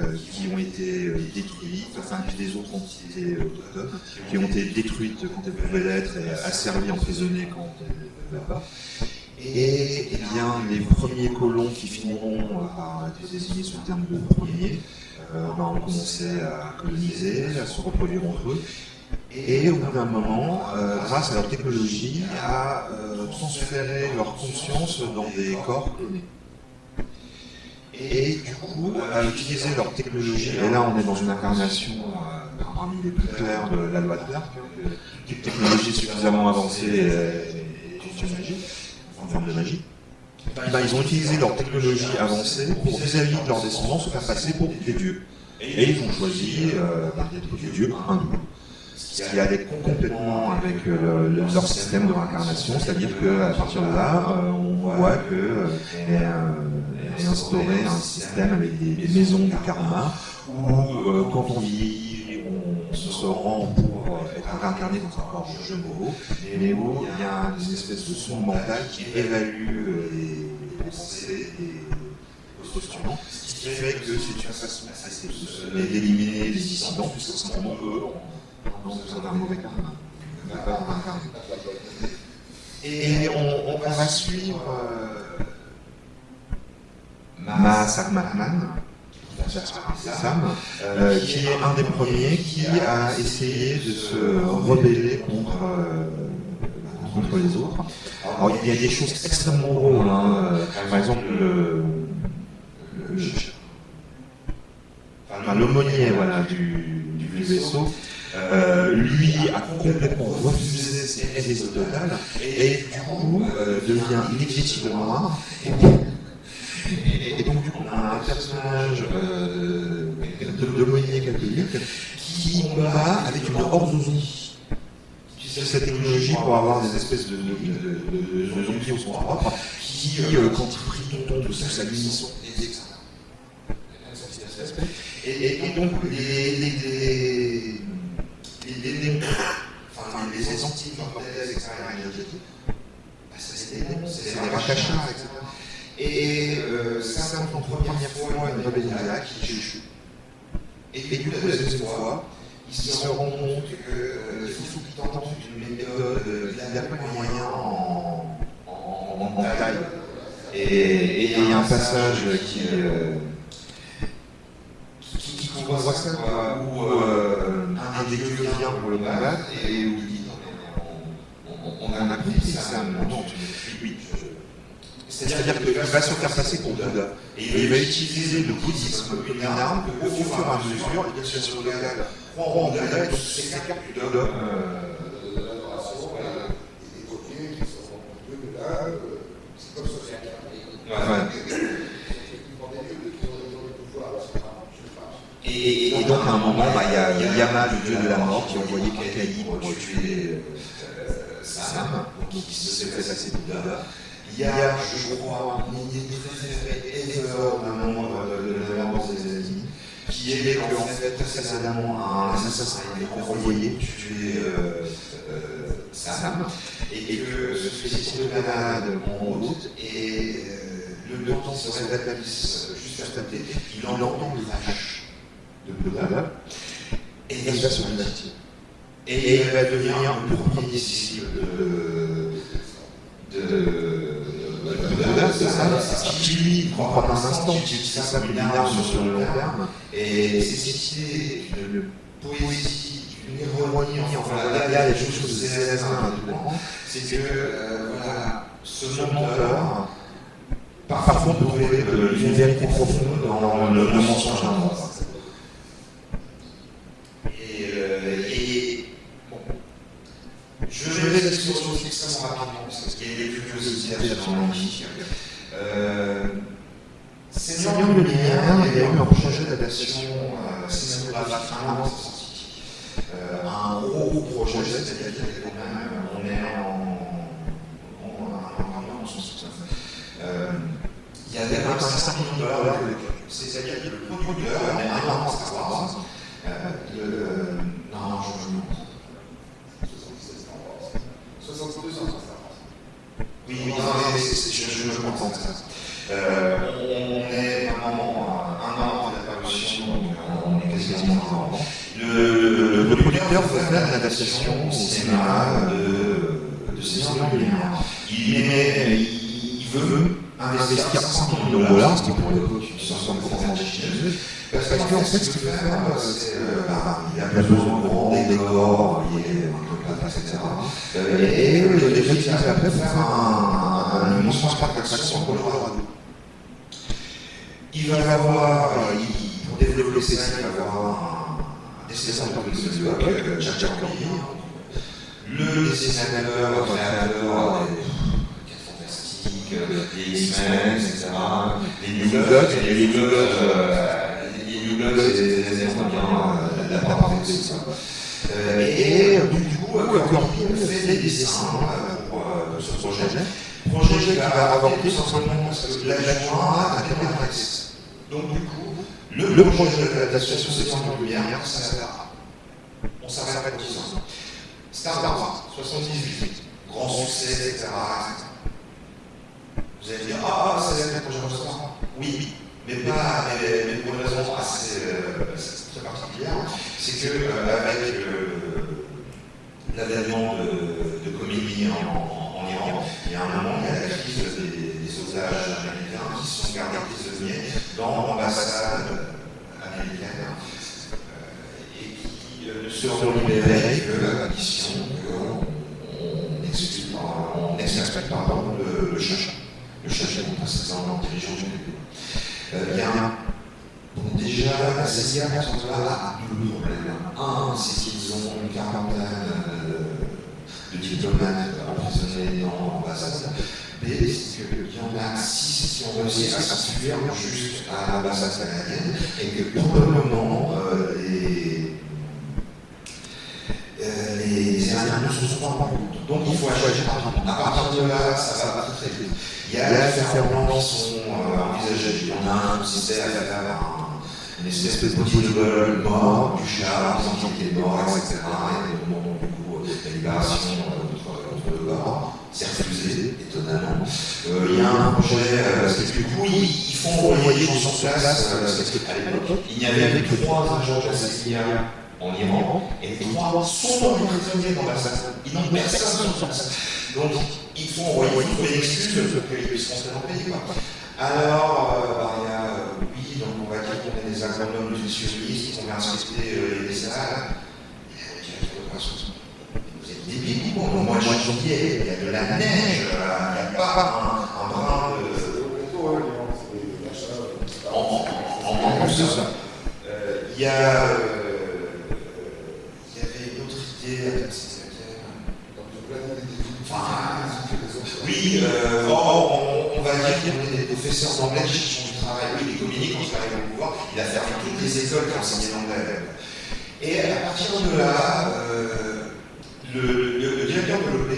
euh, qui ont été euh, détruites, enfin des autres entités euh, autochtones, qui ont été détruites quand elles pouvaient l'être et asservies, emprisonnées quand elles ne pouvaient pas. Et eh bien, les premiers colons qui finiront euh, par être désignés sous le terme de premiers euh, ben, ont commencé à coloniser, à se reproduire entre eux. Et au bout d'un moment, euh, grâce à leur technologie, à euh, transférer leur conscience dans des corps clonés. Et du coup, à utiliser leur technologie, et là on est dans une incarnation euh, parmi les plus claires de la loi de Clark, hein, toute technologie suffisamment avancée est une magie, en forme de magie. Ben, ils ont utilisé leur technologie avancée pour vis-à-vis de leurs descendants se faire passer pour des dieux. Et ils ont choisi euh, d'être des dieux hindous. Ce qui allait complètement avec euh, le- leur système de réincarnation, c'est-à-dire qu'à partir de là, euh, on voit que euh, est, instauré un système avec des, des maisons du karma, où quand on vit, on se rend pour euh, être incarné dans un corps de jeu mots, mais où il y a une espèce de son mental qui évalue euh, les pensées des postulants, ce qui fait que c'est une façon assez d'éliminer les dissidents, puisque simplement eux ont besoin d'un mauvais karma. Et on, on, va suivre euh, Mahasar Mahman, Sam, euh, qui est un des premiers qui a essayé de se rebeller contre, euh, contre les autres. Alors il y a des choses extrêmement drôles, hein. par exemple le, l'aumônier voilà, du, vaisseau, euh, lui a complètement refusé ses aides totales et du coup euh, devient inévitablement noir. Donc, du coup, on a un personnage euh, de d'aumônier catholique qui combat avec une orthozonie. Cette technologie pour avoir des espèces de, de, de, zombies au sens propre, qui, euh, quand il prie ton de sa luminescence, et, et, et donc, les, les, les, les, les, enfin, les anti-mortels, etc., c'est des rachachas, etc. Et euh, ça, pour première fois, une rébellion qui échoue. Et, du coup, la deuxième fois, ils se rendent compte euh, qu'ils tentent une méthode, il n'y a pas de moyens en, en, en, taille. Et il y a un passage qui, euh, voit ça, quoi, où euh, un des dieux vient pour le combattre et où il dit on, on, on a compris ça, non, oui, c'est-à-dire qu'il va se faire passer pour Bouddha. Et il va utiliser le bouddhisme comme une arme au fur et à mesure, les situations locales croient en Bouddha et s'écartent du dogme. Et, et, donc à un moment, bah, il y, a, y, a Yama, le dieu de la mort, qui a envoyé Kakaï pour tuer euh, Sam, qui se fait passer pour Bouddha. Il y a, je crois, une idée très énorme d'un membre de des États-Unis, qui est qu'en fait, précédemment, un assassin a été renvoyé pour tuer euh, euh, Sam, et, que ce suicide de malade en route, et euh, le temps se rétablisse juste à côté, il entend les vaches de Bouddha, et il va se convertir. Et il va devenir le premier disciple de, de c'est ça, qui lui prend pas un instant, qui utilise ça comme une arme sur le long terme, et c'est cette idée de poésie, d'une ironie, enfin voilà, il y a des choses que c'est à tout moment, c'est que, voilà, ce menteur, parfois on peut trouver une vérité profonde dans le, mensonge d'un mort. Et, euh, je vais sur ce extrêmement rapidement, parce qu'il y a des curiosités absolument magnifiques. Euh, Seigneur Lumière, il y a eu un projet d'adaptation euh, cinématographique finlandais. Euh, un gros projet, c'est-à-dire qu'on est en. Euh, il y avait un certain nombre de dollars de C'est-à-dire que le producteur, on est un an Star Wars. Non, je me 72 ans. Oui, oui, je, je, comprends ça. Euh, on est normalement un an avant la parution, donc on est quasiment un an. Le, le, producteur veut faire une adaptation au cinéma de, de de lumière. Il, est, il, veut investir 100 millions de dollars, ce qui pour l'époque une somme complètement chineuse, parce qu'en fait, ce qu'il veut faire, c'est qu'il a besoin de grands décors liés etc. Et je l'ai utilisé après pour faire un, un immense le Colorado. Il va y avoir, pour développer ces sites, il va y avoir un dessinateur de studio avec Jack Jack le dessinateur, créateur des fantastiques, des X-Men, etc. Les New Gods, les New Gods, les New c'est bien la part etc. Et du coup, Corpine fait des dessins pour ce projet. Projet qui va avorter simplement parce que la joie a permis un accès. Donc du coup, le, projet de l'association Section de Lumière, ça s'arrêtera. On s'arrête 10 ans. Star Wars, 78, grand succès, etc. Vous allez dire, ah, ça c'est le prochain restaurant. Oui, mais pas, mais, mais pour une raison assez euh, très particulière, c'est que euh, avec euh, l'avènement de, de comédie en, en, en, il y a un moment, il y a la crise des, des otages américains qui sont gardés prisonniers dans l'ambassade américaine euh, et qui euh, ne seront libérés que à la condition qu'on on pardon, le, le chacun. Le chacun est précédent dirigeant du pays. Euh, il y a déjà, la CIA a deux problèmes. Un, c'est qu'ils ont une quarantaine de diplomates emprisonnés dans l'ambassade. C'est qu'il y en a six qui ont réussi à s'enfuir juste à l'ambassade canadienne et que euh, les, euh, les Iraniens ne sont pas rendus. Donc il faut agir rapidement. À partir de là, ça va très très vite. Il y a des ferments qui sont euh, envisagés. On a un système à faire un une espèce de protocole mort, du chat, des entités mortes, etc. Et au moment du coup, la libération contre le corps, c'est refusé, étonnamment. Euh, il y a un projet, euh, parce que du coup, ils, font envoyer des gens sur place, euh, parce qu'à l'époque, il n'y avait que trois agents de la CIA en Iran, et les trois sont prisonniers dans la salle. Ils n'ont personne sur place. Donc, ils font envoyer toutes les excuses pour qu'ils puissent rentrer dans le pays. Alors, euh, bah, il y a, oui, donc on va est des agronomes nutritionnistes, qu'on va respecter euh, les salles. Vous êtes débiles, bon, au mois de janvier, il y a de la neige, il n'y a pas un, brin de. En, en, en plus de ça. Euh, Il y a. euh, Il y avait une autre idée, c'est Enfin, oui, euh, on, on va dire qu'on est des professeurs d'anglais qui communiques, quand il arrive au pouvoir, il a fermé toutes les écoles qui enseignaient l'anglais. Et à partir de là, euh, le, directeur de l'OP,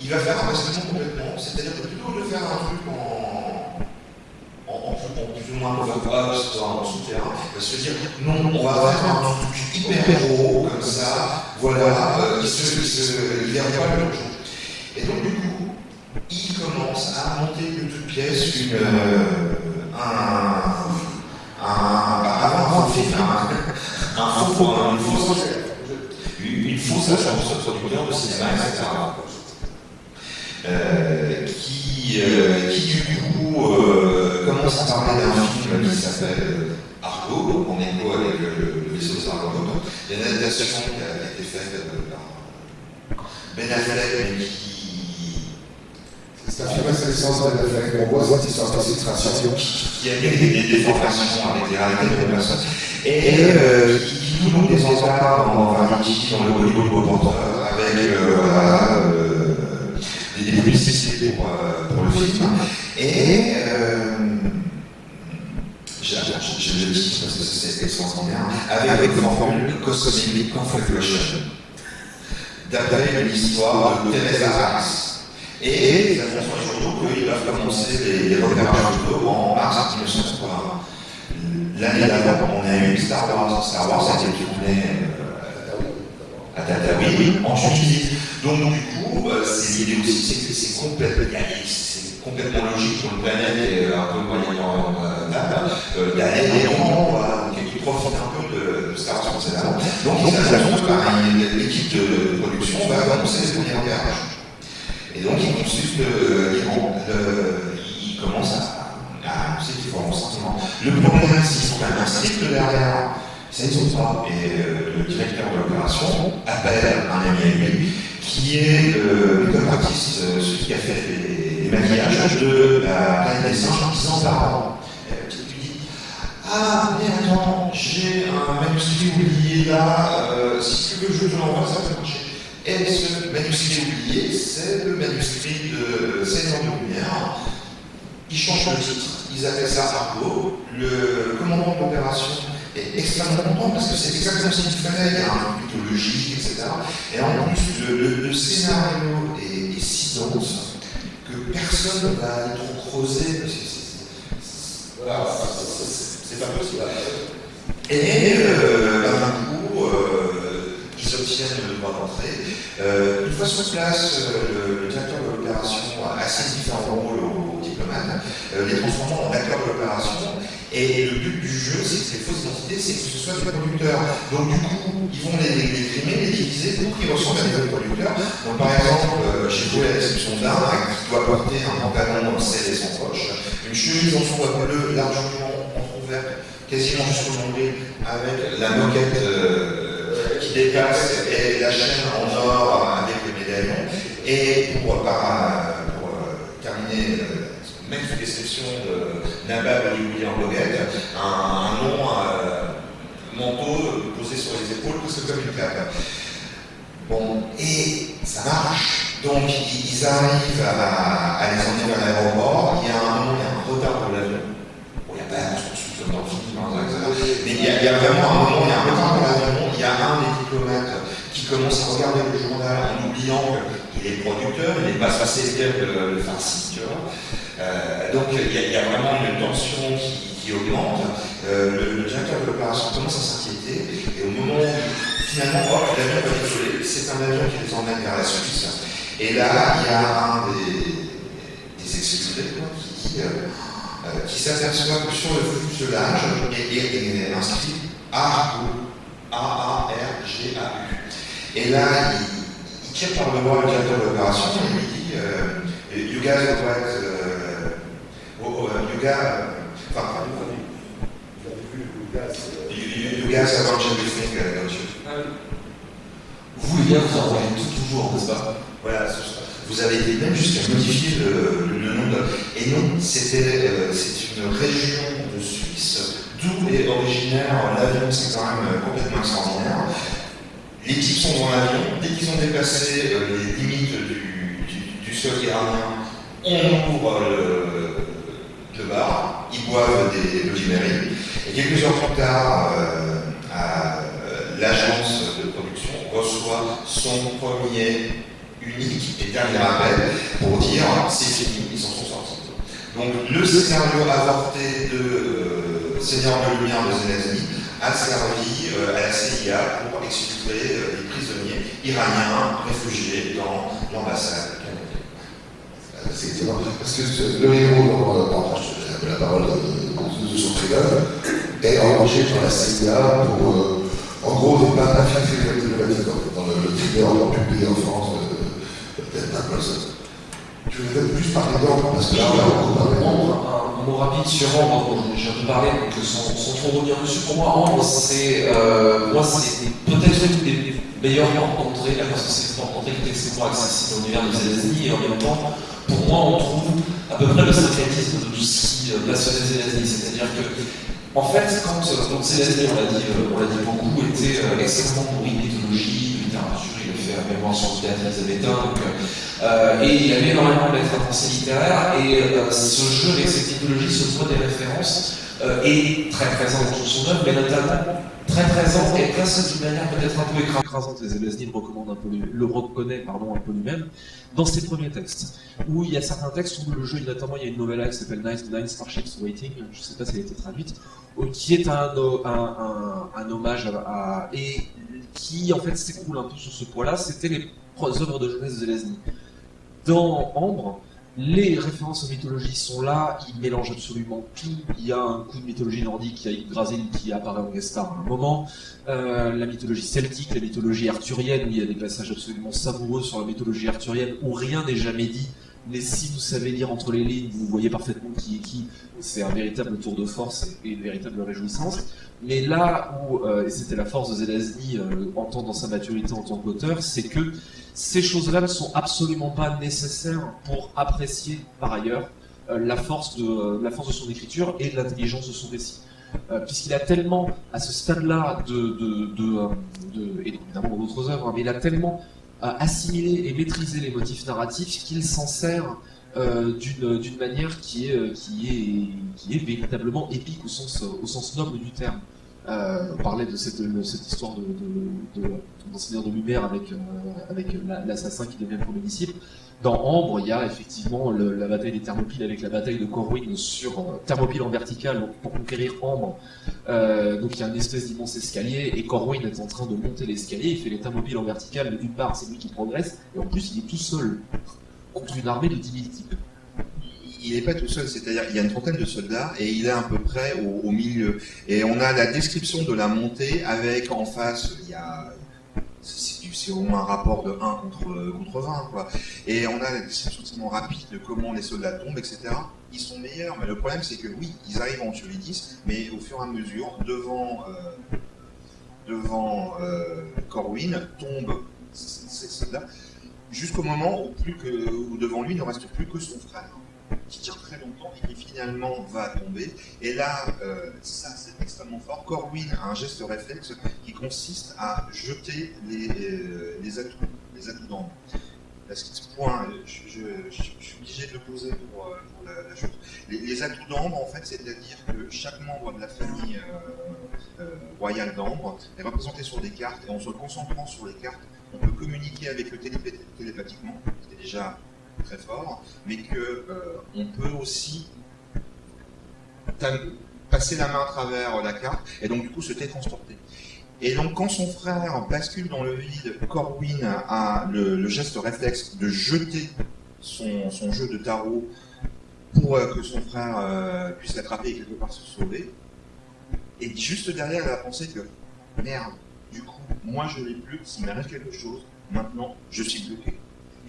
il va faire un basculement complètement, c'est-à-dire que plutôt de faire un truc en, en, en, en plus ou moins post, en souterrain, il va se dire non, on va faire un truc hyper gros, comme ça, voilà, euh, il n'y a pas le jour. Et donc, du coup, il commence à monter de toutes pièces une, euh, un, un, un faux, un, un faux, une fausse, une, fausse agence producteur de cinéma, etc. Euh, qui, euh, qui, du coup, euh, commence à parler d'un film qui s'appelle Argo, en écho avec le, le vaisseau Sargon. Il y a une adaptation qui a été faite par Ben Affleck, qui c'est un film assez essentiel avec on voit cette histoire de filtration. qui a des, déformations avec des de personnes. Et euh, qui joue des dans un article dans le Hollywood Reporter avec euh, euh, des, publicités pour, euh, le film. Et euh, je, le dis parce que c'est extraordinaire, avec, avec une formule Cosmic Configuration, d'après l'histoire de Teresa Harris. Et nous avons surtout qu'il va commencer les, les repérages en mars 1980. L'année d'avant, on a eu Star Wars. Star Wars a été tourné euh, à Tataouine, en Tunisie. Donc, du coup, euh, c'est l'idée aussi, c'est que c'est complètement, logique pour une planète et un peu moyen euh, d'aller ronds, qui profitent un peu de, de Star Wars précédemment. Donc, ils annoncent, l'équipe de production va annoncer les premiers repérages. Et donc, il consulte l'Iran. Il commence à, annoncer qu'il faut. Le problème, c'est qu'il y a un strict derrière. Ça ne saute pas. Et euh, le directeur de l'opération appelle un ami à lui, qui est euh, le artiste, euh, celui qui a fait les, les maquillages de la planète des singes 10 ans par an. Ah, mais attends, j'ai un manuscrit oublié là, euh, si tu veux, je te l'envoie, ça va marcher. Et ce manuscrit oublié, c'est le manuscrit de 16 ans de lumière. Ils changent le titre, ils appellent ça Argo. Le commandant de l'opération est extrêmement content parce que c'est exactement ce qu'il fallait. Il y a un but logique, etc. Et en plus, le, scénario est, si dense que personne ne va aller trop creuser. Voilà, c'est pas possible. Et euh, d'un coup, euh, ils obtiennent obtiennent le droit d'entrée. Euh, fois sur place, euh, le, directeur de l'opération a assez différents rôles aux, aux diplomates, euh, les transformant en acteurs de l'opération. Et le but du jeu, c'est que ces fausses identités, c'est que ce soit des producteurs. Donc du coup, ils vont les, les, les les diviser pour qu'ils ressemblent à des producteurs. Donc par exemple, chez vous, à l'exception d'un, qui doit porter un pantalon scellé sans poche, une chemise en soie bleue largement entrouverte, quasiment jusqu'au nombril, avec la moquette qui dépasse et la chaîne en or avec les médaillons. Et pour, par, pour euh, terminer, euh, même sous description de Nabab William Boguette, un, long euh, manteau posé sur les épaules, presque comme une cape. Bon, et ça marche. Donc ils arrivent à, les emmener vers l'aéroport. Il y a un moment, il y a un retard pour l'avion. Bon, il n'y a pas dans le film, mais il y, a, il y, a, vraiment un moment, il y a un retard pour l'avion. Il y a un des diplomates qui commence à regarder le journal en oubliant qu'il est producteur, il n'est pas censé dire le, farci, tu vois. Euh, donc il y, a, vraiment une tension qui, augmente. Euh, le, directeur de l'opération commence à s'inquiéter et au moment où finalement hop, l'avion va décoller, c'est un avion qui les emmène vers la Suisse. Et là, il y a un des, des exécutés qui, euh, qui s'aperçoit que sur le fuselage est, est, inscrit A-A-R-G-A-U. Et là, il, il tire par le bras le directeur de l'opération et il lui dit euh, You guys are right, uh, oh, oh, you guys, enfin, you, you, you guys have everything, uh, don't you? Vous, les gars, vous en voyez tout toujours, n'est-ce pas? Voilà, vous avez été même jusqu'à modifier le, le, le, nom de. Et non, c'était euh, c'est une région de Suisse d'où est originaire l'avion, c'est quand même complètement extraordinaire. Les types sont dans l'avion, dès qu'ils ont dépassé euh, les limites du, sol iranien, on ouvre le, le, bar, ils boivent des Mary, et quelques heures plus tard, euh, l'agence de production reçoit son premier, unique et dernier appel pour dire c'est fini, ils en sont sortis. Donc le scénario avorté de euh, Seigneur de lumière de Zelensky a servi euh, à la CIA pour exfiltrer euh, les prisonniers iraniens réfugiés dans l'ambassade canadienne. C'est parce que le héros dans, dans la parole de, son est engagé par la CIA pour, euh, en gros, ne pas infiltrer les diplomatique dans le, le trailer publié en France d'Edna Wilson. Tu veux peut-être plus parler d'ordre parce que Un mot rapide sur Ambre, dont j'ai peu parlé, donc sans, sans trop revenir dessus. Pour moi, Ambre, c'est euh, c'est peut-être une des meilleures d'entrée, parce que c'est une qui est extrêmement accessible dans l'univers des Zelensky, et en même temps, pour moi, on trouve à peu près le syncrétisme de tout ce qui passionnait Zelensky. C'est-à-dire que, en fait, quand donc on l'a dit, on l'a dit beaucoup, était extrêmement bourré de mythologie, de littérature, il a fait un mémoire sur le théâtre élisabétain, donc euh, et il avait énormément d'être à pensée littéraire, et euh, ce jeu avec cette mythologie, ce droit des références, euh, est très présent dans son œuvre, mais notamment très présent et presque d'une manière peut-être un peu écrasante. Les Zelensky le reconnaît pardon un peu lui-même dans ses premiers textes, où il y a certains textes où le jeu, notamment il y a une novella qui s'appelle Nine, Nine Starships Waiting, je ne sais pas si elle a été traduite, qui est un, hommage à, et qui en fait s'écoule un peu sur ce point-là. C'était les œuvres de jeunesse de dans Ambre, les références aux mythologies sont là, ils mélangent absolument tout. Il y a un coup de mythologie nordique, il y a Yggdrasil qui apparaît en guest à un moment, euh, la mythologie celtique, la mythologie arthurienne, où il y a des passages absolument savoureux sur la mythologie arthurienne, où rien n'est jamais dit, mais si vous savez lire entre les lignes, vous voyez parfaitement qui est qui, c'est un véritable tour de force et une véritable réjouissance. Mais là où, euh, et c'était la force de Zelazny euh, en tant dans sa maturité en tant qu'auteur, c'est que ces choses-là ne sont absolument pas nécessaires pour apprécier par ailleurs euh, la, force de, euh, la force de son écriture et de l'intelligence de son récit. Puisqu'il a tellement, à ce stade-là, de, de, de, de, et évidemment d'autres œuvres, hein, mais il a tellement assimilé et maîtrisé les motifs narratifs qu'il s'en sert euh, d'une manière qui est, qui, est, qui est véritablement épique au sens, au sens noble du terme. Euh, on parlait de cette, histoire de, de, de, lumière avec, euh, l'assassin qui devient premier disciple. Dans Ambre, il y a effectivement la bataille des Thermopyles avec la bataille de Corwin sur euh, Thermopyles en vertical pour conquérir Ambre. Euh, donc il y a une espèce d'immense escalier et Corwin est en train de monter l'escalier. Il fait les Thermopyles en vertical, mais d'une part c'est lui qui progresse et en plus il est tout seul contre une armée de 10 000 types il n'est pas tout seul, c'est-à-dire il y a une trentaine de soldats et il est à peu près au, milieu. Et on a la description de la montée avec en face, il y a c'est au moins un rapport de 1 contre, contre 20. Quoi. Et on a la description rapide de comment les soldats tombent, etc. Ils sont meilleurs, mais le problème c'est que oui, ils arrivent en tuer les 10, mais au fur et à mesure, devant, euh, euh, Corwin, tombent ces soldats, jusqu'au moment où, plus que, où devant lui ne reste plus que son frère qui tient très longtemps et qui finalement va tomber. Et là, euh, ça c'est extrêmement fort. Corwin a un geste réflexe qui consiste à jeter les, euh, les atouts, les atouts. Parce que ce point, je, suis obligé de le poser pour, euh, la, la, chose. Les, les atouts d'ambre, en fait, c'est-à-dire que chaque membre de la famille royale d'ambre est représenté sur des cartes, et en se concentrant sur les cartes, on peut communiquer avec eux télépathiquement, c'est déjà très fort, mais que euh, peut aussi passer la main à travers la carte et donc du coup se télétransporter. Et donc quand son frère bascule dans le vide, Corwin a le, geste réflexe de jeter son, son, jeu de tarot pour euh, que son frère euh, puisse l'attraper et quelque part se sauver. Et juste derrière, elle a pensé que merde, du coup, moi je l'ai plus, s'il m'arrive quelque chose, maintenant je suis bloqué.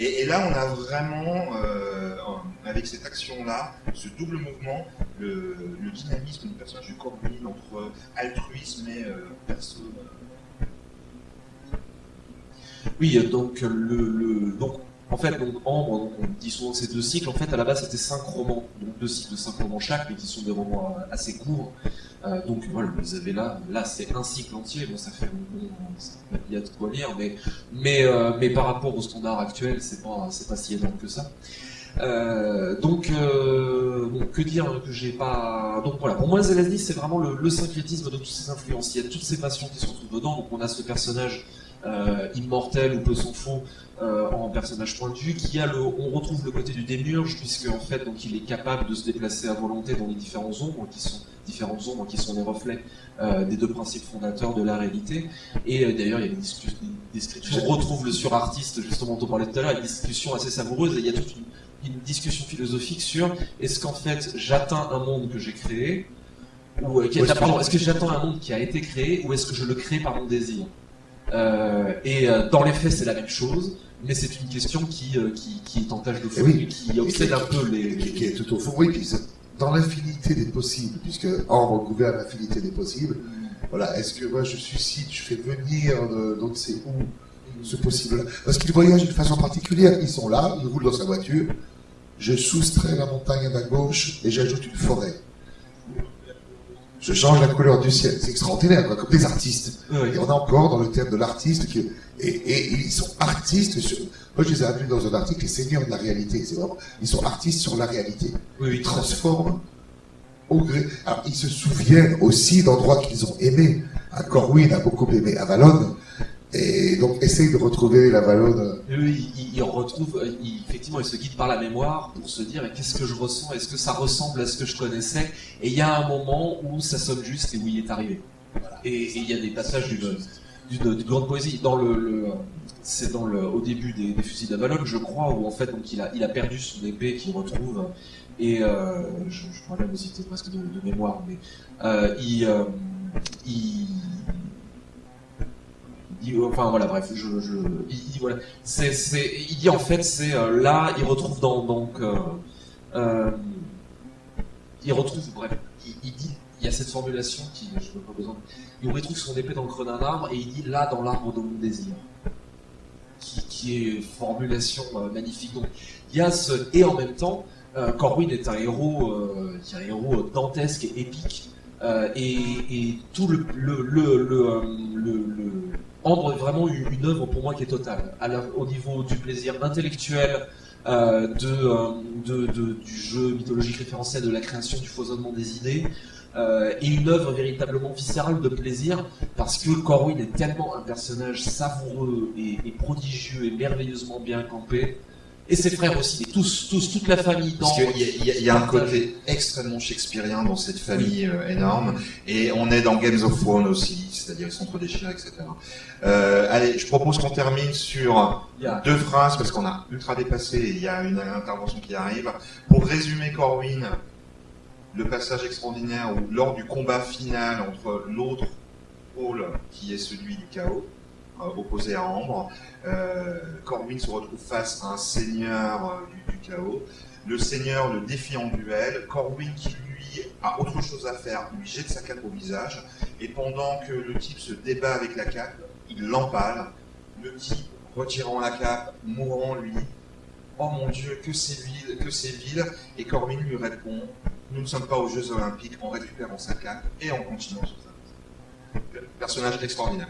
Et, là, on a vraiment, euh, avec cette action-là, ce double mouvement, le, dynamisme du personnage de Corbin entre altruisme et euh, perso. Oui, donc, le, le, donc en fait, donc, Ambre, on dit souvent ces deux cycles, en fait, à la base, c'était cinq romans, donc deux cycles de cinq romans chaque, mais qui sont des romans euh, assez courts. Euh, donc voilà, vous avez là, là c'est un cycle entier, bon ça fait il y a de quoi lire, mais euh, mais par rapport au standard actuel, c'est pas pas si énorme que ça. Donc que dire que j'ai pas donc voilà. Pour moi Zelazny c'est vraiment le, le, syncrétisme de toutes ces influences. Il y a toutes ces passions qui se retrouvent dedans. Donc on a ce personnage immortel ou peu s'en faut euh, en personnage pointu, qui a le, on retrouve le côté du démiurge puisque en fait donc il est capable de se déplacer à volonté dans les différents ombres qui sont différentes ombres qui sont les reflets euh, des deux principes fondateurs de la réalité. Et euh, d'ailleurs il y a une discussion, on retrouve le surartiste justement dont on parlait tout à l'heure, une discussion assez savoureuse et il y a toute une, une discussion philosophique sur est-ce qu'en fait j'atteins un monde que j'ai créé ou est-ce est que j'attends un monde qui a été créé ou est-ce que je le crée par mon désir? euh, et euh, dans les faits, c'est la même chose, mais c'est une question qui, euh, qui, qui, est en tâche de fond oui. qui obsède un peu les... Qui, qui, est tout au fond, oui, puis dans l'infinité des possibles, puisque Or gouverne l'infinité des possibles, voilà, est-ce que moi je suscite, je fais venir de, donc c'est où ce possible-là? Parce qu'ils voyagent d'une façon particulière, ils sont là, ils roulent dans sa voiture, je soustrais la montagne à ma gauche et j'ajoute une forêt je change la couleur du ciel. C'est extraordinaire, quoi, comme des artistes. Oui. Et on est encore dans le thème de l'artiste qui et, et, ils sont artistes sur. Moi, je les ai appelés dans un article les seigneurs de la réalité. C'est vraiment, ils sont artistes sur la réalité. Oui, ils transforment au gré. Alors, ils se souviennent aussi d'endroits qu'ils ont aimés. À Corwin a beaucoup aimé Avalon. Et donc, essaye de retrouver la Valonne. Oui, il, il retrouve, il, effectivement, il se guide par la mémoire pour se dire qu'est-ce que je ressens, est-ce que ça ressemble à ce que je connaissais? Et il y a un moment où ça sonne juste et où il est arrivé. Et, et, il y a des passages d'une, grande poésie. Dans le, c'est dans le, au début des, des fusils d'Avalon, je crois, où en fait, il a, perdu son épée qu'il retrouve. Et euh, je, je même citer presque de, de mémoire, mais euh, il, euh, il enfin voilà bref il, il, voilà. C'est il dit en fait c'est euh, là il retrouve dans donc euh, euh, il retrouve bref il, dit il y a cette formulation qui je n'ai pas besoin il retrouve son épée dans le creux d'un arbre et il dit là dans l'arbre de mon désir. Qui, est formulation magnifique. Donc il y a ce et en même temps euh, Corwin est un héros un héros dantesque et épique et, et tout le le, le, le, Andre est vraiment une, une œuvre pour moi qui est totale. La- au niveau du plaisir intellectuel, euh, euh, de- du jeu mythologique référentiel, de la création, du foisonnement des idées, euh, et une œuvre véritablement viscérale de plaisir, parce que Corwin est tellement un personnage savoureux et prodigieux et merveilleusement bien campé, et ses frères aussi, et tous, tous, toute la famille dans. Parce qu'il y, a- y y un côté extrêmement shakespearien dans cette famille euh, énorme, et on est dans Games of Thrones aussi, c'est-à-dire ils sont entre des chiens, etc. Euh, allez, je propose qu'on termine sur deux phrases, parce qu'on a ultra dépassé, et il y a une intervention qui arrive. Pour résumer Corwin, le passage extraordinaire où lors du combat final entre l'autre pôle, qui est celui du chaos, opposé à Ambre, euh, Corwin se retrouve face à un seigneur euh, du, chaos. Le seigneur le défie en duel. Corwin, qui lui a autre chose à faire, lui jette sa cape au visage. Et pendant que le type se débat avec la cape, il l'empale. Le type, retirant la cape, mourant lui. Oh mon Dieu, que c'est vil, que c'est vil. Et Corwin lui répond Nous ne sommes pas aux Jeux Olympiques en récupérant sa cape et en continuant sur sa Personnage extraordinaire.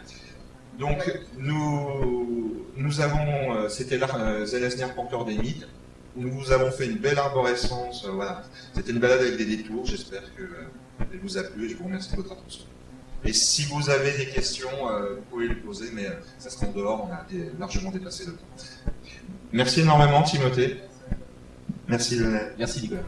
Donc, nous, nous avons, euh, c'était euh, Zelesner, porteur des mythes. Nous vous avons fait une belle arborescence. euh, voilà. C'était une balade avec des détours. J'espère que elle vous a plu et je vous remercie de votre attention. Et si vous avez des questions, vous pouvez les poser, mais ça sera en dehors. On a largement dépassé le temps. Merci énormément, Timothée. Merci, Lionel. Merci Nicolas.